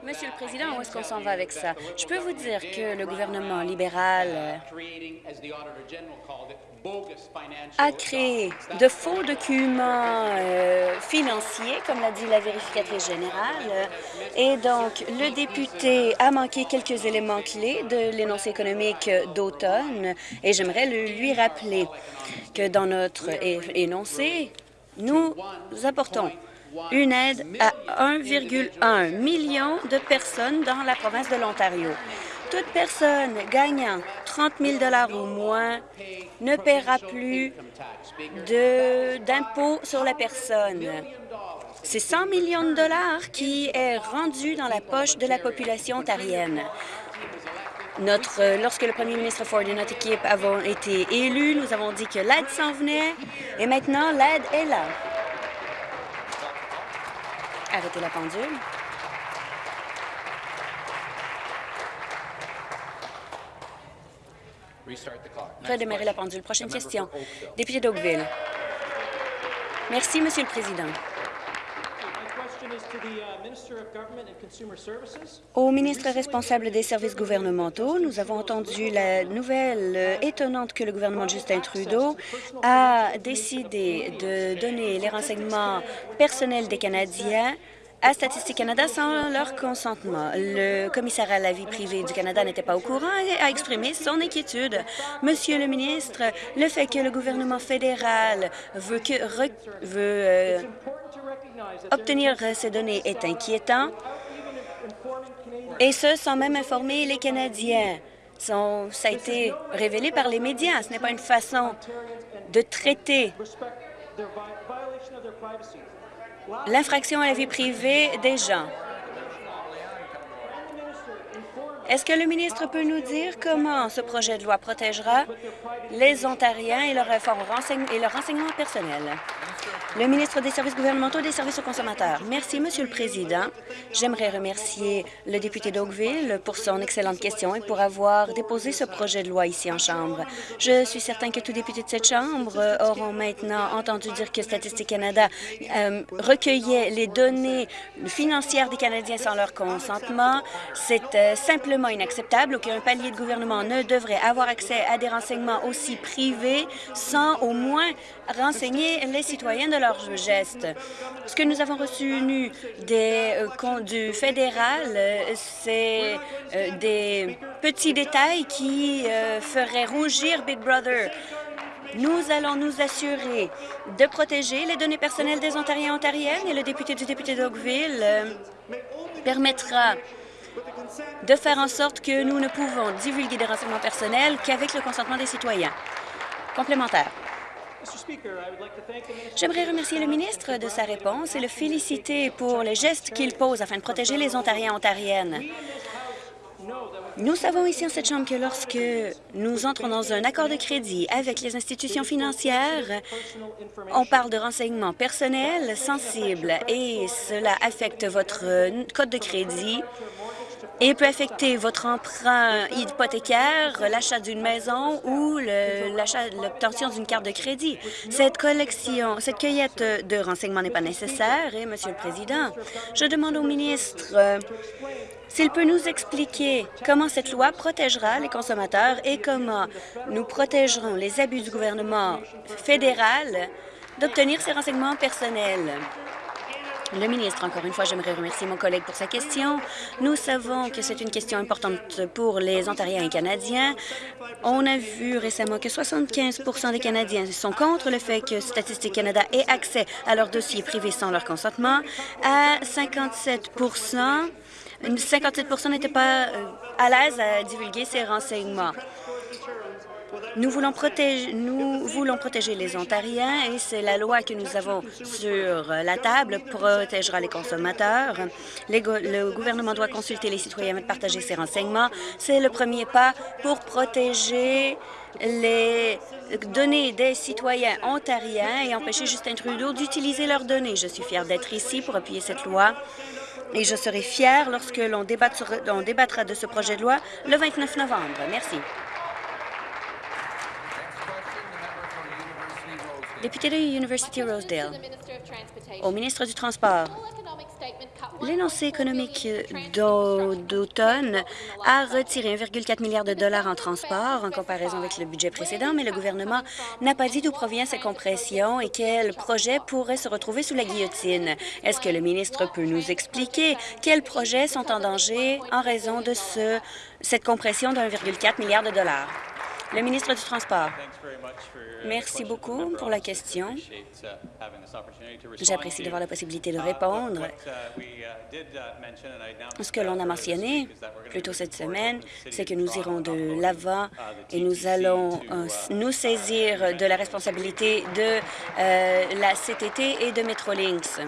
Monsieur le Président, où est-ce qu'on s'en va avec ça? Je peux vous dire que le gouvernement libéral euh, a créé de faux documents euh, financiers, comme l'a dit la vérificatrice générale, et donc le député a manqué quelques éléments clés de l'énoncé économique d'automne, et j'aimerais lui rappeler que dans notre énoncé, nous apportons une aide à 1,1 million de personnes dans la province de l'Ontario. Toute personne gagnant 30 000 ou moins ne paiera plus d'impôts sur la personne. C'est 100 millions de dollars qui est rendu dans la poche de la population ontarienne. Lorsque le premier ministre Ford et notre équipe avons été élus, nous avons dit que l'aide s'en venait et maintenant l'aide est là. Arrêtez la pendule. Redémarrer la pendule. Prochaine question. Député d'Oakville. Merci, Monsieur le Président. Au ministre responsable des services gouvernementaux, nous avons entendu la nouvelle euh, étonnante que le gouvernement de Justin Trudeau a décidé de donner les renseignements personnels des Canadiens à Statistique Canada sans leur consentement. Le commissaire à la vie privée du Canada n'était pas au courant et a exprimé son inquiétude. Monsieur le ministre, le fait que le gouvernement fédéral veut, que, euh, obtenir ces données est inquiétant, et ce, sans même informer les Canadiens. ça a été révélé par les médias. Ce n'est pas une façon de traiter l'infraction à la vie privée des gens. Est-ce que le ministre peut nous dire comment ce projet de loi protégera les Ontariens et leur, et leur renseignement personnel? Le ministre des Services gouvernementaux et des services aux consommateurs. Merci, Monsieur le Président. J'aimerais remercier le député d'Oakville pour son excellente question et pour avoir déposé ce projet de loi ici en Chambre. Je suis certain que tous députés de cette Chambre auront maintenant entendu dire que Statistique Canada euh, recueillait les données financières des Canadiens sans leur consentement. C'est euh, simplement inacceptable. Aucun palier de gouvernement ne devrait avoir accès à des renseignements aussi privés sans au moins renseigner les citoyens de leurs gestes. Ce que nous avons reçu nu des, euh, du fédéral, euh, c'est euh, des petits détails qui feraient rougir Big Brother. Nous allons nous assurer de protéger les données personnelles des Ontariens et Ontariennes et le député du député d'Oakville permettra de faire en sorte que nous ne pouvons divulguer des renseignements personnels qu'avec le consentement des citoyens. Complémentaire. J'aimerais remercier le ministre de sa réponse et le féliciter pour les gestes qu'il pose afin de protéger les Ontariens et Ontariennes. Nous savons ici en cette Chambre que lorsque nous entrons dans un accord de crédit avec les institutions financières, on parle de renseignements personnels sensibles et cela affecte votre code de crédit et peut affecter votre emprunt hypothécaire, l'achat d'une maison ou l'obtention d'une carte de crédit. Cette collection, cette cueillette de renseignements n'est pas nécessaire et, Monsieur le Président, je demande au ministre euh, s'il peut nous expliquer comment cette loi protégera les consommateurs et comment nous protégerons les abus du gouvernement fédéral d'obtenir ces renseignements personnels. Le ministre, encore une fois, j'aimerais remercier mon collègue pour sa question. Nous savons que c'est une question importante pour les Ontariens et Canadiens. On a vu récemment que 75% des Canadiens sont contre le fait que Statistique Canada ait accès à leurs dossiers privés sans leur consentement. À 57 57% n'étaient pas euh, à l'aise à divulguer ces renseignements. Nous voulons, protéger, nous voulons protéger les Ontariens et c'est la loi que nous avons sur la table protégera les consommateurs. le gouvernement doit consulter les citoyens et partager ces renseignements. C'est le premier pas pour protéger les données des citoyens ontariens et empêcher Justin Trudeau d'utiliser leurs données. Je suis fière d'être ici pour appuyer cette loi et je serai fière lorsque l'on débattra de ce projet de loi le 29 novembre. Merci. Député de University Rosedale, au ministre du Transport, l'énoncé économique d'automne a retiré 1,4 milliard de dollars en transport en comparaison avec le budget précédent, mais le gouvernement n'a pas dit d'où provient ces compressions et quels projets pourraient se retrouver sous la guillotine. Est-ce que le ministre peut nous expliquer quels projets sont en danger en raison de ce, cette compression de 1,4 milliard de dollars? Le ministre du Transport. Merci beaucoup pour la question. J'apprécie d'avoir la possibilité de répondre. Ce que l'on a mentionné plus tôt cette semaine, c'est que nous irons de l'avant et nous allons euh, nous saisir de la responsabilité de euh, la CTT et de Metrolinx.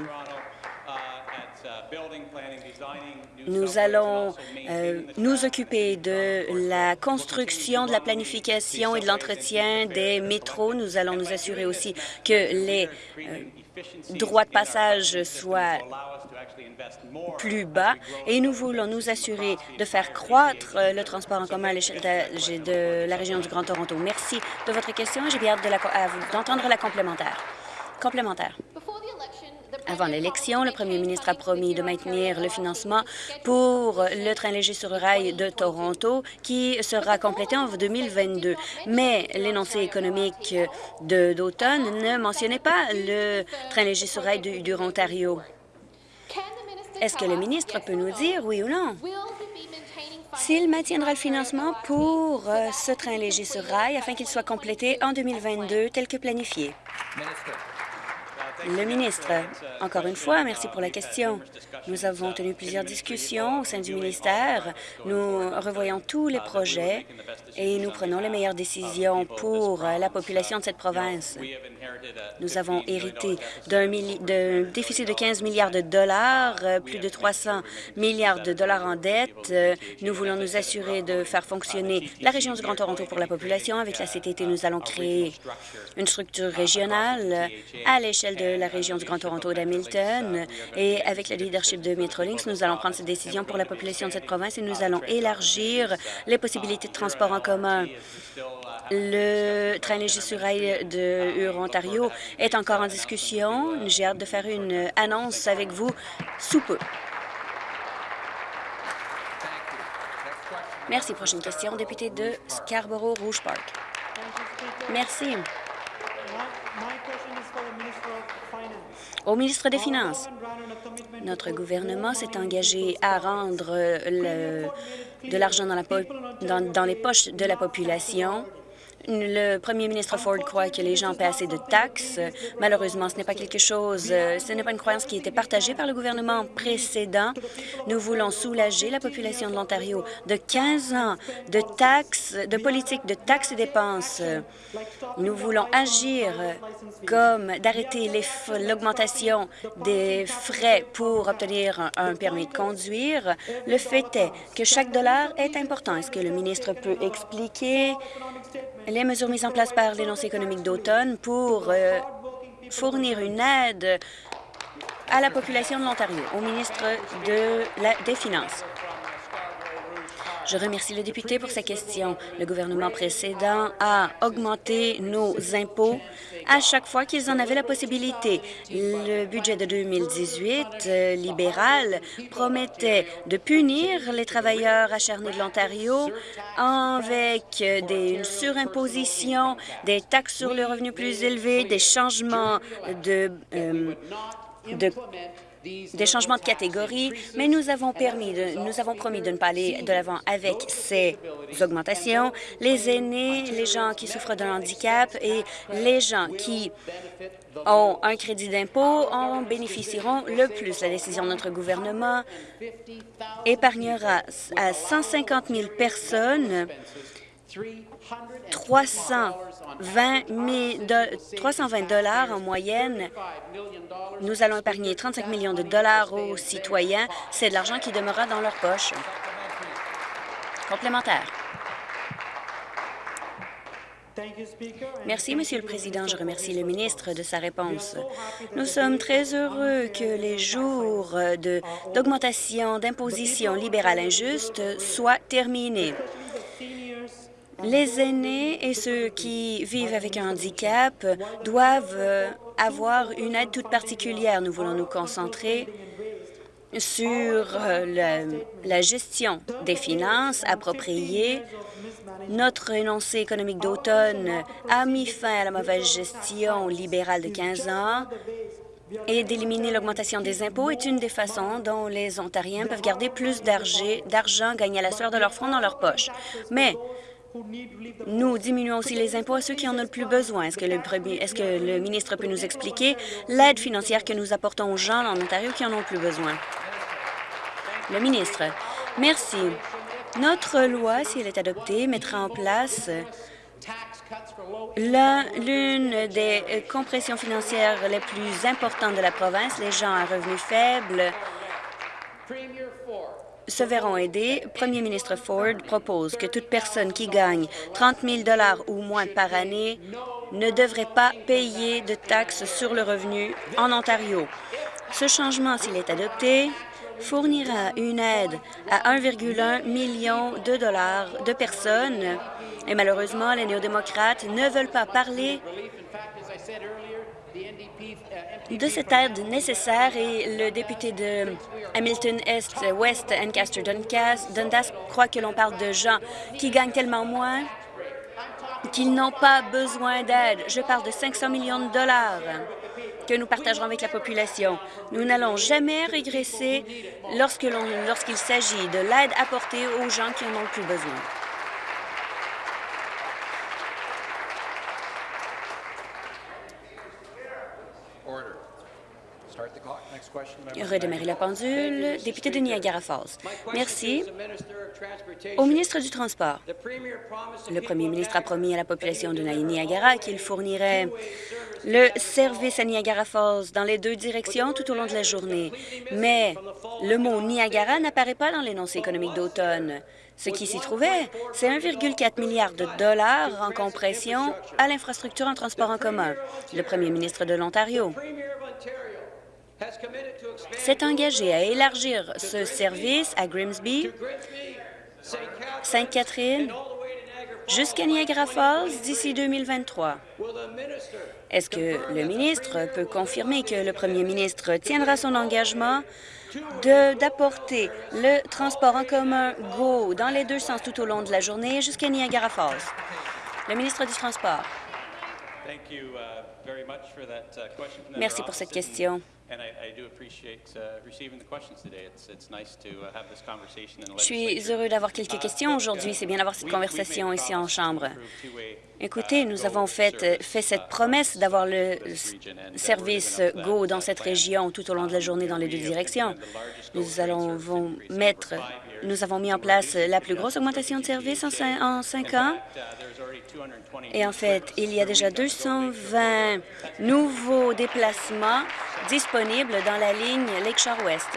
Nous allons euh, nous occuper de la construction, de la planification et de l'entretien des métros. Nous allons nous assurer aussi que les euh, droits de passage soient plus bas et nous voulons nous assurer de faire croître euh, le transport en commun à l'échelle de, la région du Grand Toronto. Merci de votre question et j'ai bien hâte d'entendre la complémentaire. Complémentaire. Avant l'élection, le premier ministre a promis de maintenir le financement pour le train léger sur rail de Toronto, qui sera complété en 2022. Mais l'énoncé économique d'automne ne mentionnait pas le train léger sur rail du, du Ontario. Est-ce que le ministre peut nous dire oui ou non? S'il maintiendra le financement pour euh, ce train léger sur rail afin qu'il soit complété en 2022 tel que planifié? Le ministre, encore une fois, merci pour la question. Nous avons tenu plusieurs discussions au sein du ministère. Nous revoyons tous les projets et nous prenons les meilleures décisions pour la population de cette province. Nous avons hérité d'un déficit de 15 milliards de dollars, plus de 300 milliards de dollars en dette. Nous voulons nous assurer de faire fonctionner la région du Grand Toronto pour la population. Avec la CTT, nous allons créer une structure régionale à l'échelle de la région du Grand Toronto d'Hamilton. Et avec le leadership de Metrolinx, nous allons prendre cette décision pour la population de cette province et nous allons élargir les possibilités de transport en commun. Le train léger sur rail de Huron-Ontario est encore en discussion. J'ai hâte de faire une annonce avec vous sous peu. Merci. Prochaine question, député de Scarborough-Rouge Park. Merci. Au ministre des Finances, notre gouvernement s'est engagé à rendre de l'argent dans, les poches de la population Le premier ministre Ford croit que les gens paient assez de taxes. Malheureusement, ce n'est pas quelque chose, euh, ce n'est pas une croyance qui était partagée par le gouvernement précédent. Nous voulons soulager la population de l'Ontario de 15 ans de taxes, de politique de taxes et dépenses. Nous voulons agir comme d'arrêter l'augmentation des frais pour obtenir un permis de conduire. Le fait est que chaque dollar est important. Est-ce que le ministre peut expliquer les mesures mises en place par l'énoncé économique d'automne pour euh, fournir une aide à la population de l'Ontario, au ministre des Finances. Je remercie le député pour sa question. Le gouvernement précédent a augmenté nos impôts à chaque fois qu'ils en avaient la possibilité. Le budget de 2018 euh, libéral promettait de punir les travailleurs acharnés de l'Ontario avec des, une surimposition, des taxes sur le revenu plus élevés, des changements de, euh, de des changements de catégorie, mais nous avons, permis nous avons promis de ne pas aller de l'avant avec ces augmentations. Les aînés, les gens qui souffrent d'un handicap et les gens qui ont un crédit d'impôt en bénéficieront le plus. La décision de notre gouvernement épargnera à 150 000 personnes 320 dollars en moyenne. Nous allons épargner 35 millions de dollars aux citoyens. C'est de l'argent qui demeurera dans leur poche. Complémentaire. Merci, Monsieur le Président. Je remercie le ministre de sa réponse. Nous sommes très heureux que les jours d'augmentation d'imposition libérale injuste soient terminés. Les aînés et ceux qui vivent avec un handicap doivent euh, avoir une aide toute particulière. Nous voulons nous concentrer sur euh, la, gestion des finances appropriées. Notre énoncé économique d'automne a mis fin à la mauvaise gestion libérale de 15 ans et d'éliminer l'augmentation des impôts est une des façons dont les Ontariens peuvent garder plus d'argent gagné à la sueur de leur front dans leur poche. Mais nous diminuons aussi les impôts à ceux qui en ont le plus besoin. Est-ce que, le ministre peut nous expliquer l'aide financière que nous apportons aux gens en Ontario qui en ont le plus besoin? Le ministre. Merci. Notre loi, si elle est adoptée, mettra en place l'une des compressions financières les plus importantes de la province. Les gens à revenus faibles se verront aidés. Premier ministre Ford propose que toute personne qui gagne 30 000 ou moins par année ne devrait pas payer de taxes sur le revenu en Ontario. Ce changement, s'il est adopté, fournira une aide à 1,1 million de dollars de personnes. Et malheureusement, les néo-démocrates ne veulent pas parler de cette aide nécessaire et le député de Hamilton Est, West, Ancaster, Dundas croit que l'on parle de gens qui gagnent tellement moins qu'ils n'ont pas besoin d'aide. Je parle de 500 millions de dollars que nous partagerons avec la population. Nous n'allons jamais régresser lorsqu'il s'agit de l'aide apportée aux gens qui en ont plus besoin. Redémarrer la pendule. Député de Niagara Falls. Merci. Au ministre du Transport, le premier ministre a promis à la population de Niagara qu'il fournirait le service à Niagara Falls dans les deux directions tout au long de la journée. Mais le mot Niagara n'apparaît pas dans l'énoncé économique d'automne. Ce qui s'y trouvait, c'est 1,4 milliard de dollars en compression à l'infrastructure en transport en commun. Le premier ministre de l'Ontario s'est engagé à élargir ce service à Grimsby, Sainte-Catherine, jusqu'à Niagara Falls d'ici 2023. Est-ce que le ministre peut confirmer que le premier ministre tiendra son engagement d'apporter le transport en commun GO dans les deux sens tout au long de la journée jusqu'à Niagara Falls? Le ministre du Transport. Uh, uh, Merci pour cette question. Je suis heureux d'avoir quelques questions aujourd'hui. C'est bien d'avoir cette conversation ici en Chambre. Écoutez, nous avons fait, fait cette promesse d'avoir le service GO dans cette région tout au long de la journée dans les deux directions. Nous allons mettre nous avons mis en place la plus grosse augmentation de services en cinq, ans. Et en fait, il y a déjà 220 nouveaux déplacements disponibles dans la ligne Lakeshore-Ouest.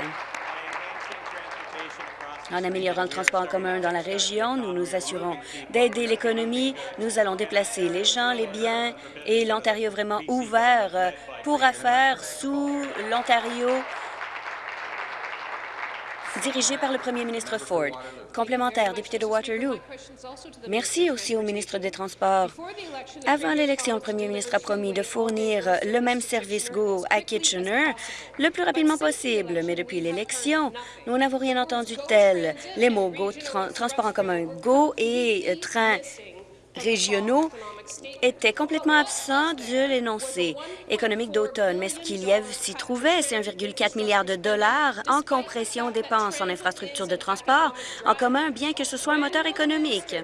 En améliorant le transport en commun dans la région, nous nous assurons d'aider l'économie. Nous allons déplacer les gens, les biens et l'Ontario vraiment ouvert pour affaires sous l'Ontario dirigé par le premier ministre Ford. Complémentaire, député de Waterloo. Merci aussi au ministre des Transports. Avant l'élection, le premier ministre a promis de fournir le même service GO à Kitchener le plus rapidement possible, mais depuis l'élection, nous n'avons rien entendu tel. Les mots GO, transport en commun GO et euh, train régionaux était complètement absent de l'énoncé économique d'automne. Mais ce qu'il y s'y trouvait, c'est 1,4 milliard de dollars en compression dépenses en infrastructures de transport en commun, bien que ce soit un moteur économique.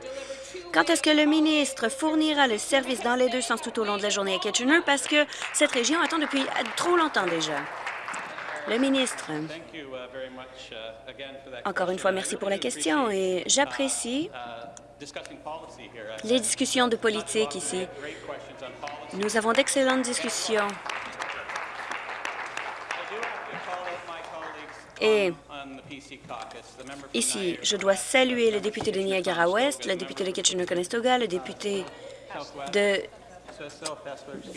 Quand est-ce que le ministre fournira le service dans les deux sens tout au long de la journée à Kitchener? Parce que cette région attend depuis trop longtemps déjà. Le ministre. Encore une fois, merci pour la question et j'apprécie les discussions de politique ici. Nous avons d'excellentes discussions. Et ici, je dois saluer le député de Niagara-Ouest, le député de Kitchener-Conestoga, le député de,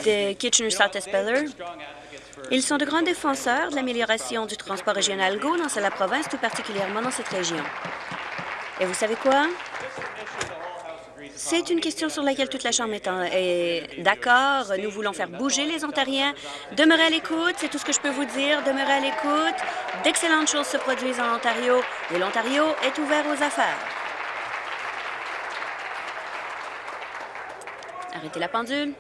de Kitchener-South-Espeller. Ils sont de grands défenseurs de l'amélioration du transport régional GO dans la province, tout particulièrement dans cette région. Et vous savez quoi? C'est une question sur laquelle toute la Chambre est, d'accord. Nous voulons faire bouger les Ontariens. Demeurez à l'écoute, c'est tout ce que je peux vous dire. Demeurez à l'écoute. D'excellentes choses se produisent en Ontario et l'Ontario est ouvert aux affaires. Arrêtez la pendule.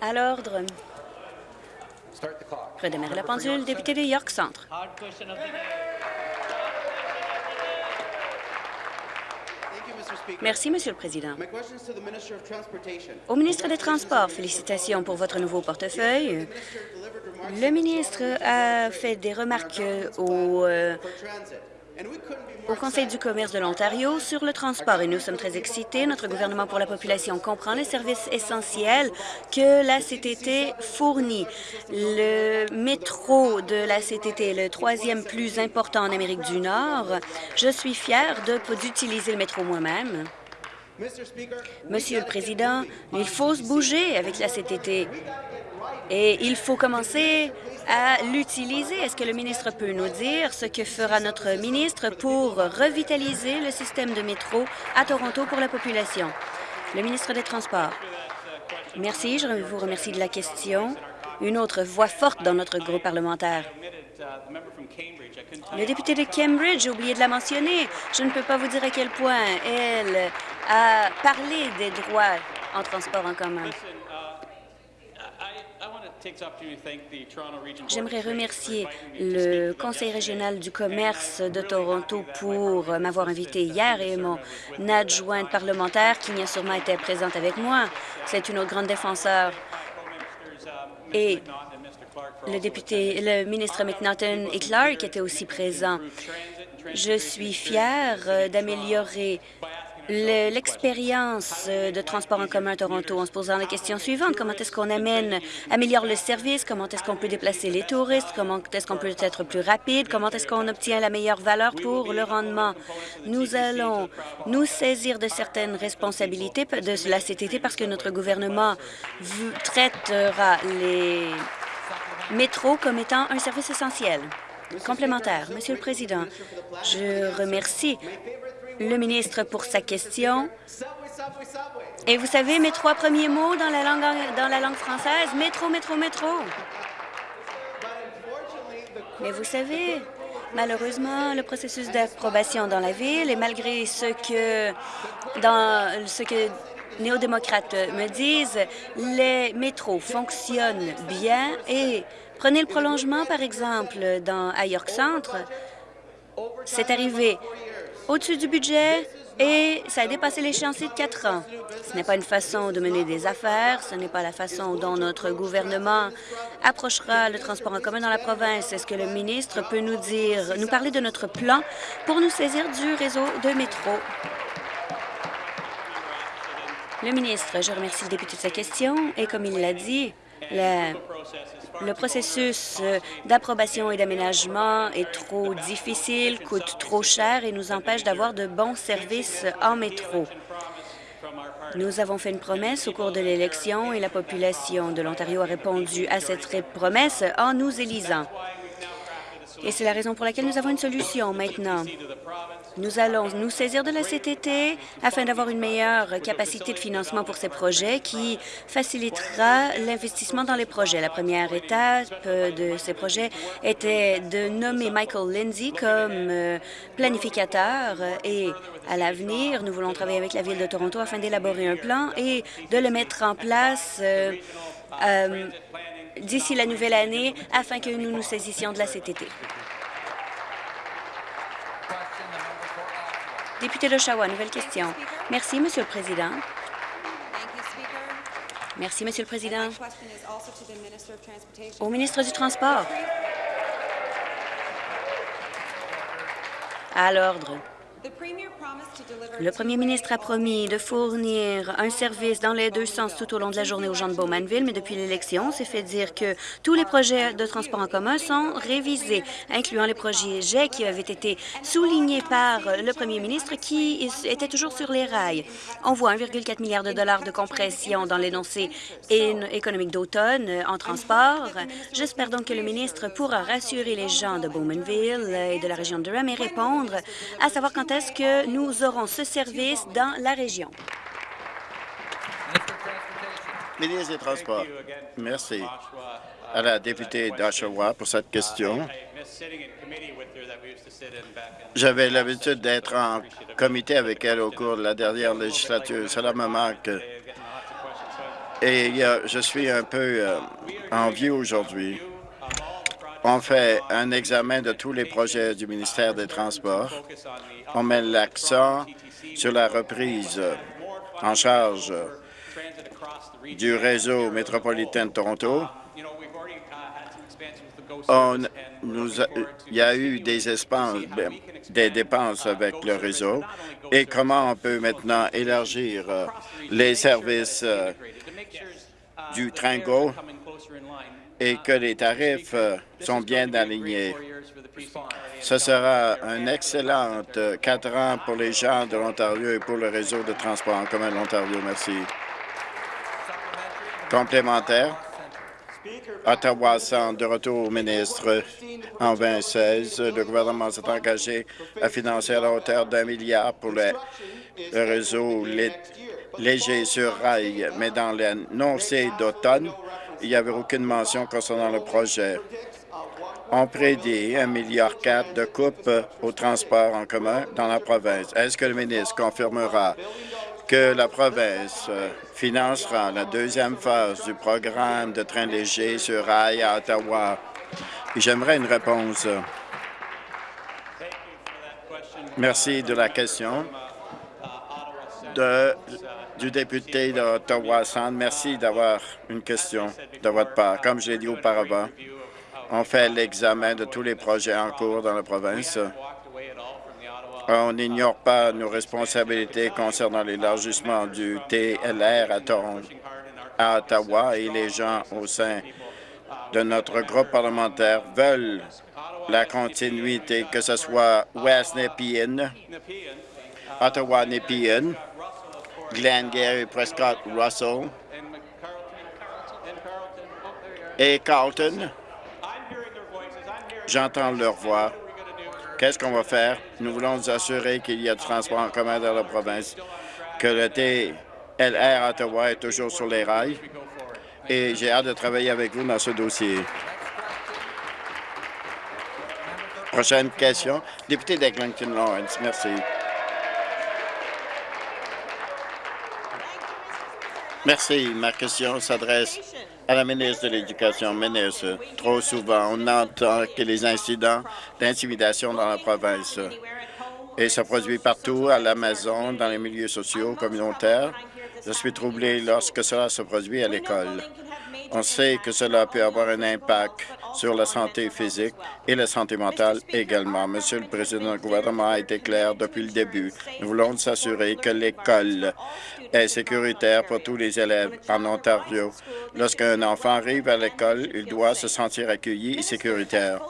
À l'ordre. Redémarrer la pendule. Député de York Centre. Merci, Monsieur le Président. Au ministre des Transports, félicitations pour votre nouveau portefeuille. Le ministre a fait des remarques au au Conseil du commerce de l'Ontario sur le transport et nous sommes très excités. Notre gouvernement pour la population comprend les services essentiels que la CTT fournit. Le métro de la CTT est le troisième plus important en Amérique du Nord. Je suis fière d'utiliser le métro moi-même. Monsieur le Président, il faut se bouger avec la CTT et il faut commencer à l'utiliser. Est-ce que le ministre peut nous dire ce que fera notre ministre pour revitaliser le système de métro à Toronto pour la population? Le ministre des Transports. Merci. Je vous remercie de la question. Une autre voix forte dans notre groupe parlementaire. Le député de Cambridge, j'ai oublié de la mentionner. Je ne peux pas vous dire à quel point elle a parlé des droits en transport en commun. J'aimerais remercier le Conseil régional du commerce de Toronto pour m'avoir invité hier et mon adjointe parlementaire qui a sûrement été présente avec moi. C'est une autre grande défenseur. Et le député, le ministre McNaughton et Clark étaient aussi présents. Je suis fière d'améliorer l'expérience euh, de transport en commun à Toronto en se posant la question suivante. Comment est-ce qu'on amène, améliore le service? Comment est-ce qu'on peut déplacer les touristes? Comment est-ce qu'on peut être plus rapide? Comment est-ce qu'on obtient la meilleure valeur pour le rendement? Nous allons nous saisir de certaines responsabilités de la CTT parce que notre gouvernement traitera les métros comme étant un service essentiel. Complémentaire. Monsieur le Président, je remercie le ministre pour sa question. Et vous savez mes trois premiers mots dans la langue, française? Métro, métro, métro. Mais vous savez, malheureusement, le processus d'approbation dans la ville, et malgré ce que, dans néo-démocrates me disent les métros fonctionnent bien et prenez le prolongement, par exemple, dans, à York Centre. C'est arrivé au-dessus du budget et ça a dépassé l'échéancier de quatre ans. Ce n'est pas une façon de mener des affaires, ce n'est pas la façon dont notre gouvernement approchera le transport en commun dans la province. Est-ce que le ministre peut nous dire, nous parler de notre plan pour nous saisir du réseau de métro? Le ministre, je remercie le député de sa question et comme il l'a dit, le processus euh, d'approbation et d'aménagement est trop difficile, coûte trop cher et nous empêche d'avoir de bons services en métro. Nous avons fait une promesse au cours de l'élection et la population de l'Ontario a répondu à cette promesse en nous élisant. Et c'est la raison pour laquelle nous avons une solution maintenant. Nous allons nous saisir de la CTT afin d'avoir une meilleure capacité de financement pour ces projets qui facilitera l'investissement dans les projets. La première étape de ces projets était de nommer Michael Lindsay comme euh, planificateur et à l'avenir, nous voulons travailler avec la Ville de Toronto afin d'élaborer un plan et de le mettre en place euh, euh, d'ici la nouvelle année afin que nous nous saisissions de la CTT. Député d'Oshawa, nouvelle question. Merci, Monsieur le Président. Merci, Monsieur le Président. Au ministre du Transport. À l'ordre. Le premier ministre a promis de fournir un service dans les deux sens tout au long de la journée aux gens de Bowmanville, mais depuis l'élection, on s'est fait dire que tous les projets de transport en commun sont révisés, incluant les projets qui avaient été soulignés par le premier ministre qui était toujours sur les rails. On voit 1,4 milliard de dollars de compression dans l'énoncé économique d'automne en transport. J'espère donc que le ministre pourra rassurer les gens de Bowmanville et de la région de Durham et répondre à savoir quand est-ce que nous aurons ce service dans la région? Ministre des Transports. Merci à la députée d'Oshawa pour cette question. J'avais l'habitude d'être en comité avec elle au cours de la dernière législature. Cela me manque. Et je suis un peu euh, envieux aujourd'hui. On fait un examen de tous les projets du ministère des Transports. On met l'accent sur la reprise en charge du réseau métropolitain de Toronto. il y a eu des, ben, des dépenses avec le réseau et comment on peut maintenant élargir les services du Tringo et que les tarifs euh, sont bien alignés? Ce sera un excellent euh, quatre ans pour les gens de l'Ontario et pour le réseau de transport en commun de l'Ontario. Merci. Complémentaire. Ottawa Centre de retour au ministre. En 2016, le gouvernement s'est engagé à financer à la hauteur d'un milliard pour le, réseau léger sur rail, mais dans l'annoncé d'automne, il n'y avait aucune mention concernant le projet. On prédit 1,4 milliard de coupes au transport en commun dans la province. Est-ce que le ministre confirmera que la province euh, financera la deuxième phase du programme de train léger sur rail à Ottawa? J'aimerais une réponse. Merci de la question du député d'Ottawa Centre. Merci d'avoir une question de votre part. Comme je l'ai dit auparavant, on fait l'examen de tous les projets en cours dans la province. On n'ignore pas nos responsabilités concernant l'élargissement du TLR à, à Ottawa et les gens au sein de notre groupe parlementaire veulent la continuité, que ce soit West Nepean, Ottawa-Nepean, Glengarry, Prescott, Russell et Carlton. J'entends leur voix. Qu'est-ce qu'on va faire? Nous voulons nous assurer qu'il y a du transport en commun dans la province, que le TLR Ottawa est toujours sur les rails et j'ai hâte de travailler avec vous dans ce dossier. Prochaine question. Député d'Eglinton Lawrence, merci. Merci. Ma question s'adresse à la ministre de l'Éducation. Ministre, trop souvent, on entend que les incidents d'intimidation dans la province et ça produit partout, à la maison, dans les milieux sociaux, communautaires. Je suis troublé lorsque cela se produit à l'école. On sait que cela peut avoir un impact sur la santé physique et la santé mentale également. Monsieur le Président, le gouvernement a été clair depuis le début. Nous voulons s'assurer que l'école est sécuritaire pour tous les élèves en Ontario. Lorsqu'un enfant arrive à l'école, il doit se sentir accueilli et sécuritaire.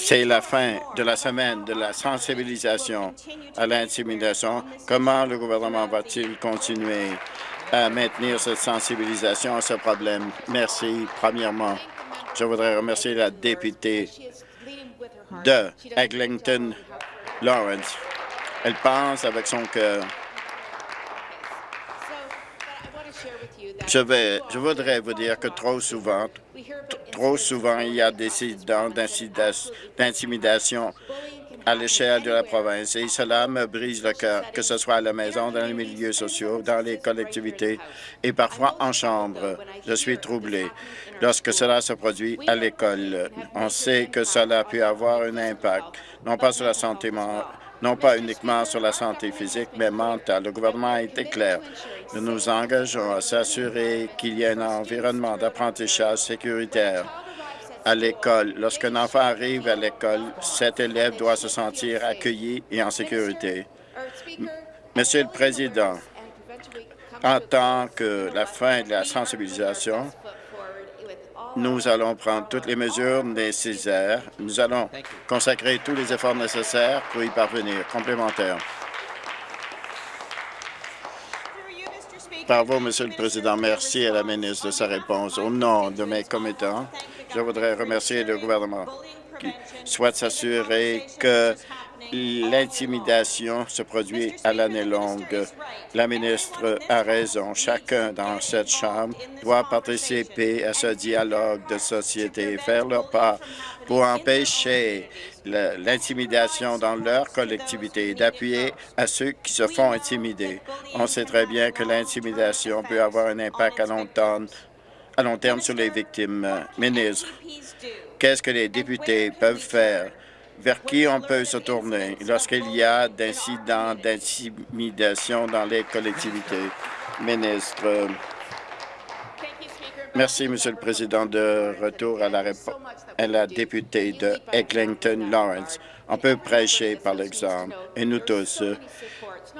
C'est la fin de la semaine de la sensibilisation à l'intimidation. Comment le gouvernement va-t-il continuer? À maintenir cette sensibilisation à ce problème? Merci. Premièrement, je voudrais remercier la députée de Eglinton Lawrence. Elle pense avec son cœur. Je, vais, je voudrais vous dire que trop souvent, trop souvent, il y a des incidents d'intimidation à l'échelle de la province et cela me brise le cœur, que ce soit à la maison, dans les milieux sociaux, dans les collectivités et parfois en chambre. Je suis troublé lorsque cela se produit à l'école. On sait que cela peut avoir un impact, non pas sur la santé non pas uniquement sur la santé physique, mais mentale. Le gouvernement a été clair. Nous nous engageons à s'assurer qu'il y ait un environnement d'apprentissage sécuritaire à l'école. Lorsqu'un enfant arrive à l'école, cet élève doit se sentir accueilli et en sécurité. Monsieur le Président, en tant que la fin de la sensibilisation, nous allons prendre toutes les mesures nécessaires. Nous allons consacrer tous les efforts nécessaires pour y parvenir. Complémentaire. Par vous, Monsieur le Président, merci à la ministre de sa réponse. Au nom de mes commettants, je voudrais remercier le gouvernement qui souhaite s'assurer que l'intimidation se produit à l'année longue. La ministre a raison. Chacun dans cette Chambre doit participer à ce dialogue de société et faire leur part pour empêcher l'intimidation dans leur collectivité et d'appuyer à ceux qui se font intimider. On sait très bien que l'intimidation peut avoir un impact à long terme, à long terme sur les victimes. Ministre, qu'est-ce que les députés peuvent faire? Vers qui on peut se tourner lorsqu'il y a d'incidents d'intimidation dans les collectivités? Ministre. Merci, Monsieur le Président. De retour à la, à la députée de Eglinton Lawrence. On peut prêcher par l'exemple, et nous tous,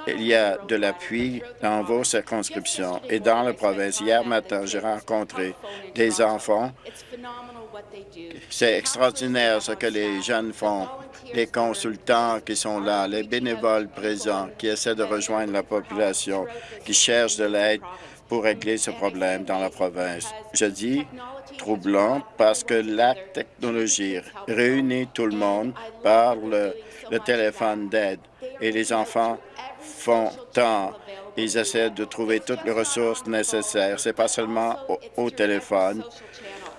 il y a de l'appui dans vos circonscriptions et dans la province. Hier matin, j'ai rencontré des enfants c'est extraordinaire ce que les jeunes font, les consultants qui sont là, les bénévoles présents qui essaient de rejoindre la population, qui cherchent de l'aide pour régler ce problème dans la province. Je dis troublant parce que la technologie réunit tout le monde par le, téléphone d'aide et les enfants font tant. Ils essaient de trouver toutes les ressources nécessaires. C'est pas seulement au téléphone,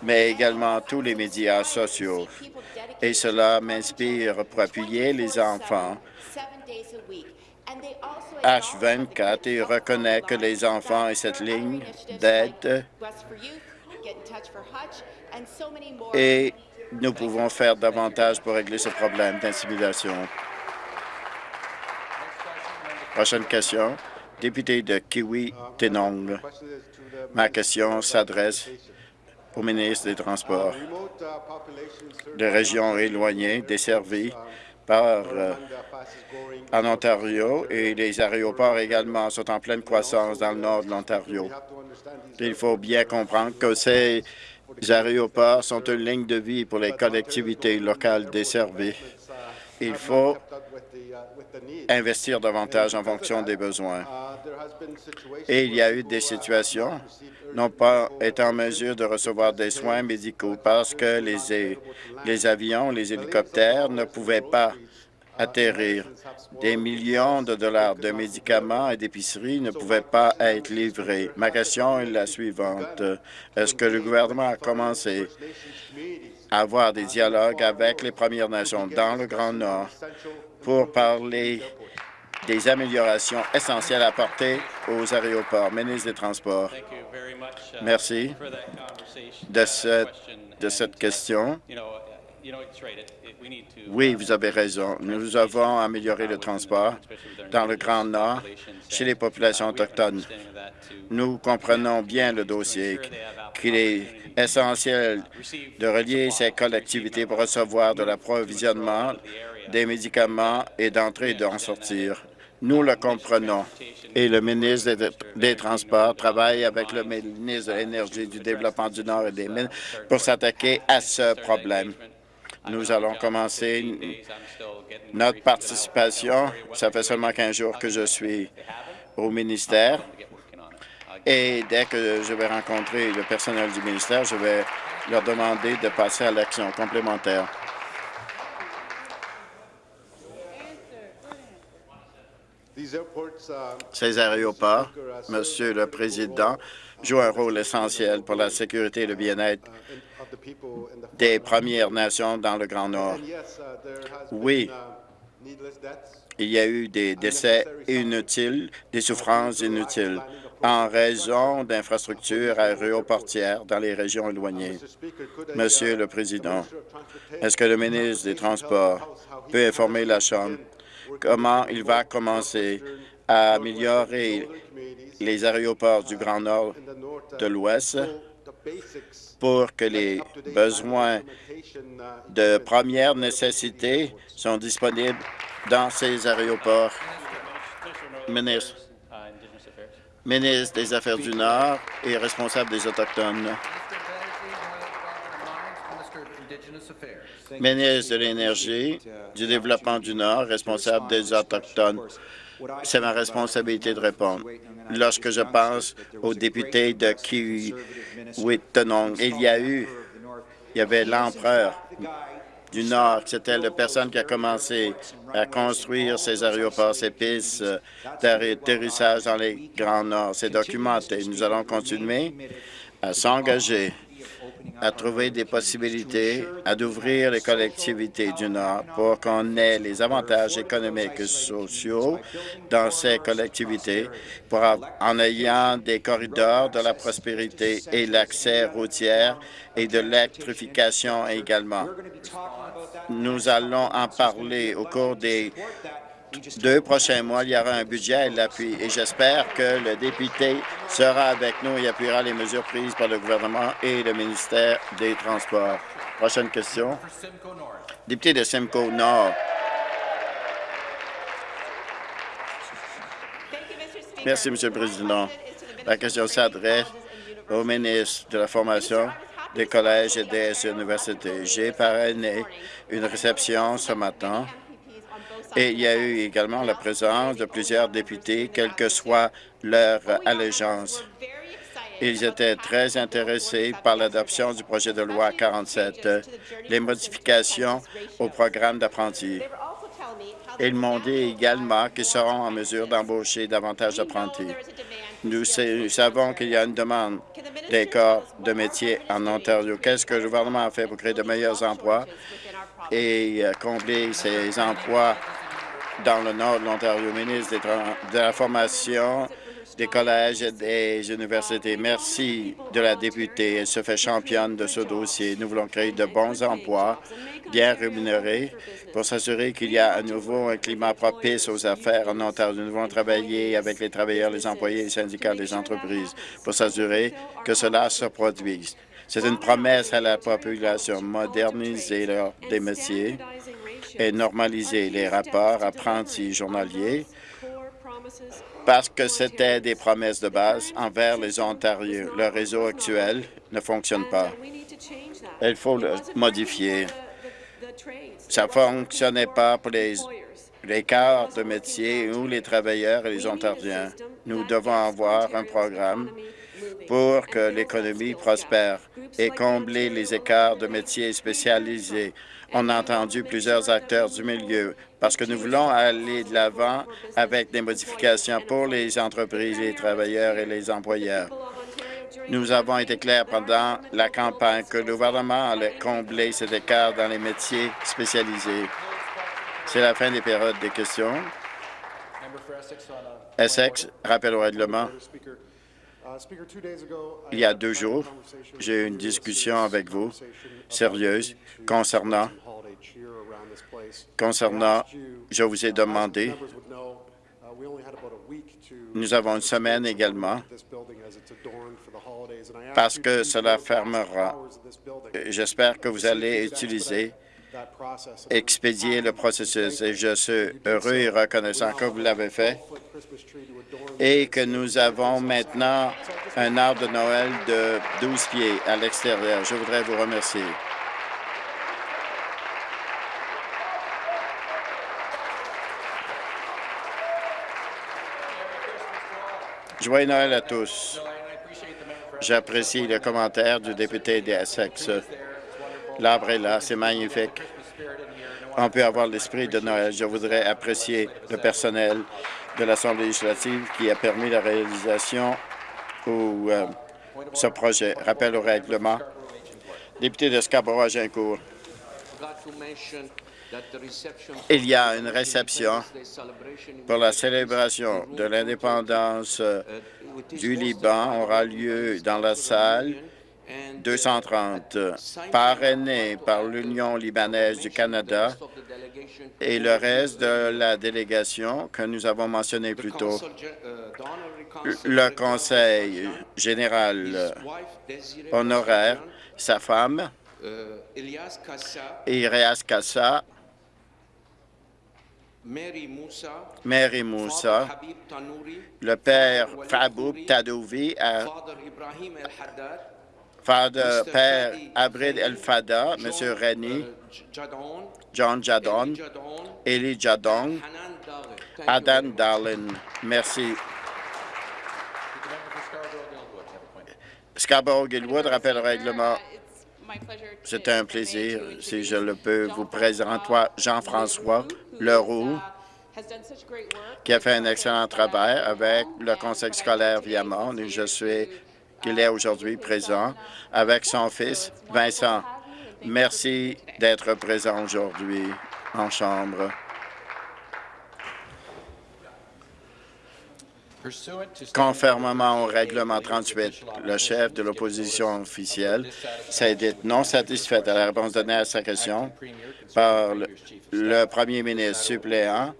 mais également tous les médias sociaux. Et cela m'inspire pour appuyer les enfants. H24 et reconnaît que les enfants et cette ligne d'aide et nous pouvons faire davantage pour régler ce problème d'intimidation. Prochaine question, député de Kiwi-Tenong. Ma question s'adresse au ministre des Transports. Les régions éloignées desservies par euh, en Ontario et les aéroports également sont en pleine croissance dans le nord de l'Ontario. Il faut bien comprendre que ces aéroports sont une ligne de vie pour les collectivités locales desservies. Il faut investir davantage en fonction des besoins. Et il y a eu des situations n'ont pas été en mesure de recevoir des soins médicaux parce que les, les avions, les hélicoptères ne pouvaient pas atterrir. Des millions de dollars de médicaments et d'épiceries ne pouvaient pas être livrés. Ma question est la suivante. Est-ce que le gouvernement a commencé avoir des dialogues avec les Premières Nations dans le Grand Nord pour parler des améliorations essentielles à apporter aux aéroports. Ministre des Transports. Merci de cette, de cette question. Oui, vous avez raison. Nous avons amélioré le transport dans le Grand Nord chez les populations autochtones. Nous comprenons bien le dossier, qu'il est essentiel de relier ces collectivités pour recevoir de l'approvisionnement des médicaments et d'entrer et d'en sortir. Nous le comprenons et le ministre des, Transports travaille avec le ministre de l'Énergie, du Développement du Nord et des Mines pour s'attaquer à ce problème. Nous allons commencer notre participation. Ça fait seulement 15 jours que je suis au ministère. Et dès que je vais rencontrer le personnel du ministère, je vais leur demander de passer à l'action complémentaire. Ces aéroports, Monsieur le Président, jouent un rôle essentiel pour la sécurité et le bien-être des Premières Nations dans le Grand Nord. Oui, il y a eu des décès inutiles, des souffrances inutiles en raison d'infrastructures aéroportières dans les régions éloignées. Monsieur le Président, est-ce que le ministre des Transports peut informer la Chambre comment il va commencer à améliorer les aéroports du Grand Nord de l'Ouest? Pour que les besoins de première nécessité sont disponibles dans ces aéroports. Ministre, ministre des Affaires du Nord et responsable des Autochtones. Ministre de l'Énergie, du Développement du Nord, responsable des Autochtones. C'est ma responsabilité de répondre. Lorsque je pense aux députés de Kiwi-Tenong, il y a eu, il y avait l'empereur du Nord, c'était la personne qui a commencé à construire ces aéroports, ces pistes d'atterrissage dans les Grands Nord. C'est documenté. Nous allons continuer à s'engager à trouver des possibilités, à d'ouvrir les collectivités du Nord pour qu'on ait les avantages économiques et sociaux dans ces collectivités pour, en ayant des corridors de la prospérité et l'accès routier et de l'électrification également. Nous allons en parler au cours des deux prochains mois, il y aura un budget et l'appui. Et j'espère que le député sera avec nous et appuiera les mesures prises par le gouvernement et le ministère des Transports. Prochaine question. Député de Simcoe Nord. Merci, Monsieur le Président. La question s'adresse au ministre de la Formation des collèges et des universités. J'ai parrainé une réception ce matin et il y a eu également la présence de plusieurs députés, quelle que soit leur allégeance. Ils étaient très intéressés par l'adoption du projet de loi 47, les modifications au programme d'apprentis. Ils m'ont dit également qu'ils seront en mesure d'embaucher davantage d'apprentis. Nous savons qu'il y a une demande des corps de métier en Ontario. Qu'est-ce que le gouvernement a fait pour créer de meilleurs emplois? Et euh, combler ces emplois dans le nord de l'Ontario, ministre de la Formation, des collèges et des universités. Merci de la députée. Elle se fait championne de ce dossier. Nous voulons créer de bons emplois bien rémunérés pour s'assurer qu'il y a à nouveau un climat propice aux affaires en Ontario. Nous voulons travailler avec les travailleurs, les employés, les syndicats, les entreprises pour s'assurer que cela se produise. C'est une promesse à la population, moderniser leur, des métiers et normaliser les rapports apprentis journaliers parce que c'était des promesses de base envers les Ontariens. Le réseau actuel ne fonctionne pas. Il faut le modifier. Ça ne fonctionnait pas pour les, les de métier ou les travailleurs et les Ontariens. Nous devons avoir un programme pour que l'économie prospère et combler les écarts de métiers spécialisés on a entendu plusieurs acteurs du milieu parce que nous voulons aller de l'avant avec des modifications pour les entreprises, les travailleurs et les employeurs. Nous avons été clairs pendant la campagne que le gouvernement allait combler cet écart dans les métiers spécialisés. C'est la fin des périodes des questions. Essex, rappel au règlement. Il y a deux jours, j'ai eu une discussion avec vous sérieuse concernant, concernant, je vous ai demandé, nous avons une semaine également parce que cela fermera. J'espère que vous allez utiliser expédier le processus et je suis heureux et reconnaissant que vous l'avez fait et que nous avons maintenant un arbre de Noël de 12 pieds à l'extérieur. Je voudrais vous remercier. Joyeux Noël à tous. J'apprécie le commentaire du député des Essex. L'arbre est là, c'est magnifique. On peut avoir l'esprit de Noël. Je voudrais apprécier le personnel de l'Assemblée législative qui a permis la réalisation de euh, ce projet. Rappel au règlement. Député de Scarborough, Agincourt. Il y a une réception pour la célébration de l'indépendance euh, du Liban aura lieu dans la salle 230, parrainé par l'Union libanaise du Canada et le reste de la délégation que nous avons mentionné plus tôt. Le Conseil général honoraire, sa femme, Irias Kassa, Mary Moussa, le père Faboub Tadouvi, Father, Père Abrid El-Fada, M. Reni, John Jadon, Eli Jadon, Adan Darlin. Merci. Scarborough-Gilwood rappelle le règlement. C'est un plaisir, si je le peux, vous présenter Jean-François Leroux, qui a fait un excellent travail avec le conseil scolaire Viamont et je suis qu'il est aujourd'hui présent avec son fils Vincent. Merci d'être présent aujourd'hui en Chambre. Conformément au règlement 38, le chef de l'opposition officielle s'est dit non satisfait à la réponse donnée à sa question par le, premier ministre suppléant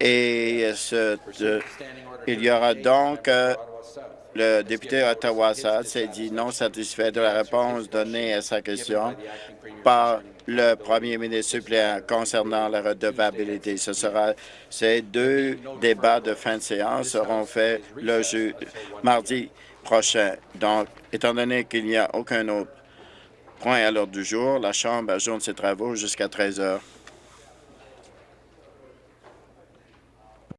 et il y aura donc euh, le député ottawa s'est dit non satisfait de la réponse donnée à sa question par le premier ministre suppléant concernant la redevabilité. Ce sera ces deux débats de fin de séance seront faits le mardi prochain. Donc, étant donné qu'il n'y a aucun autre point à l'ordre du jour, la Chambre ajoute ses travaux jusqu'à 13 heures.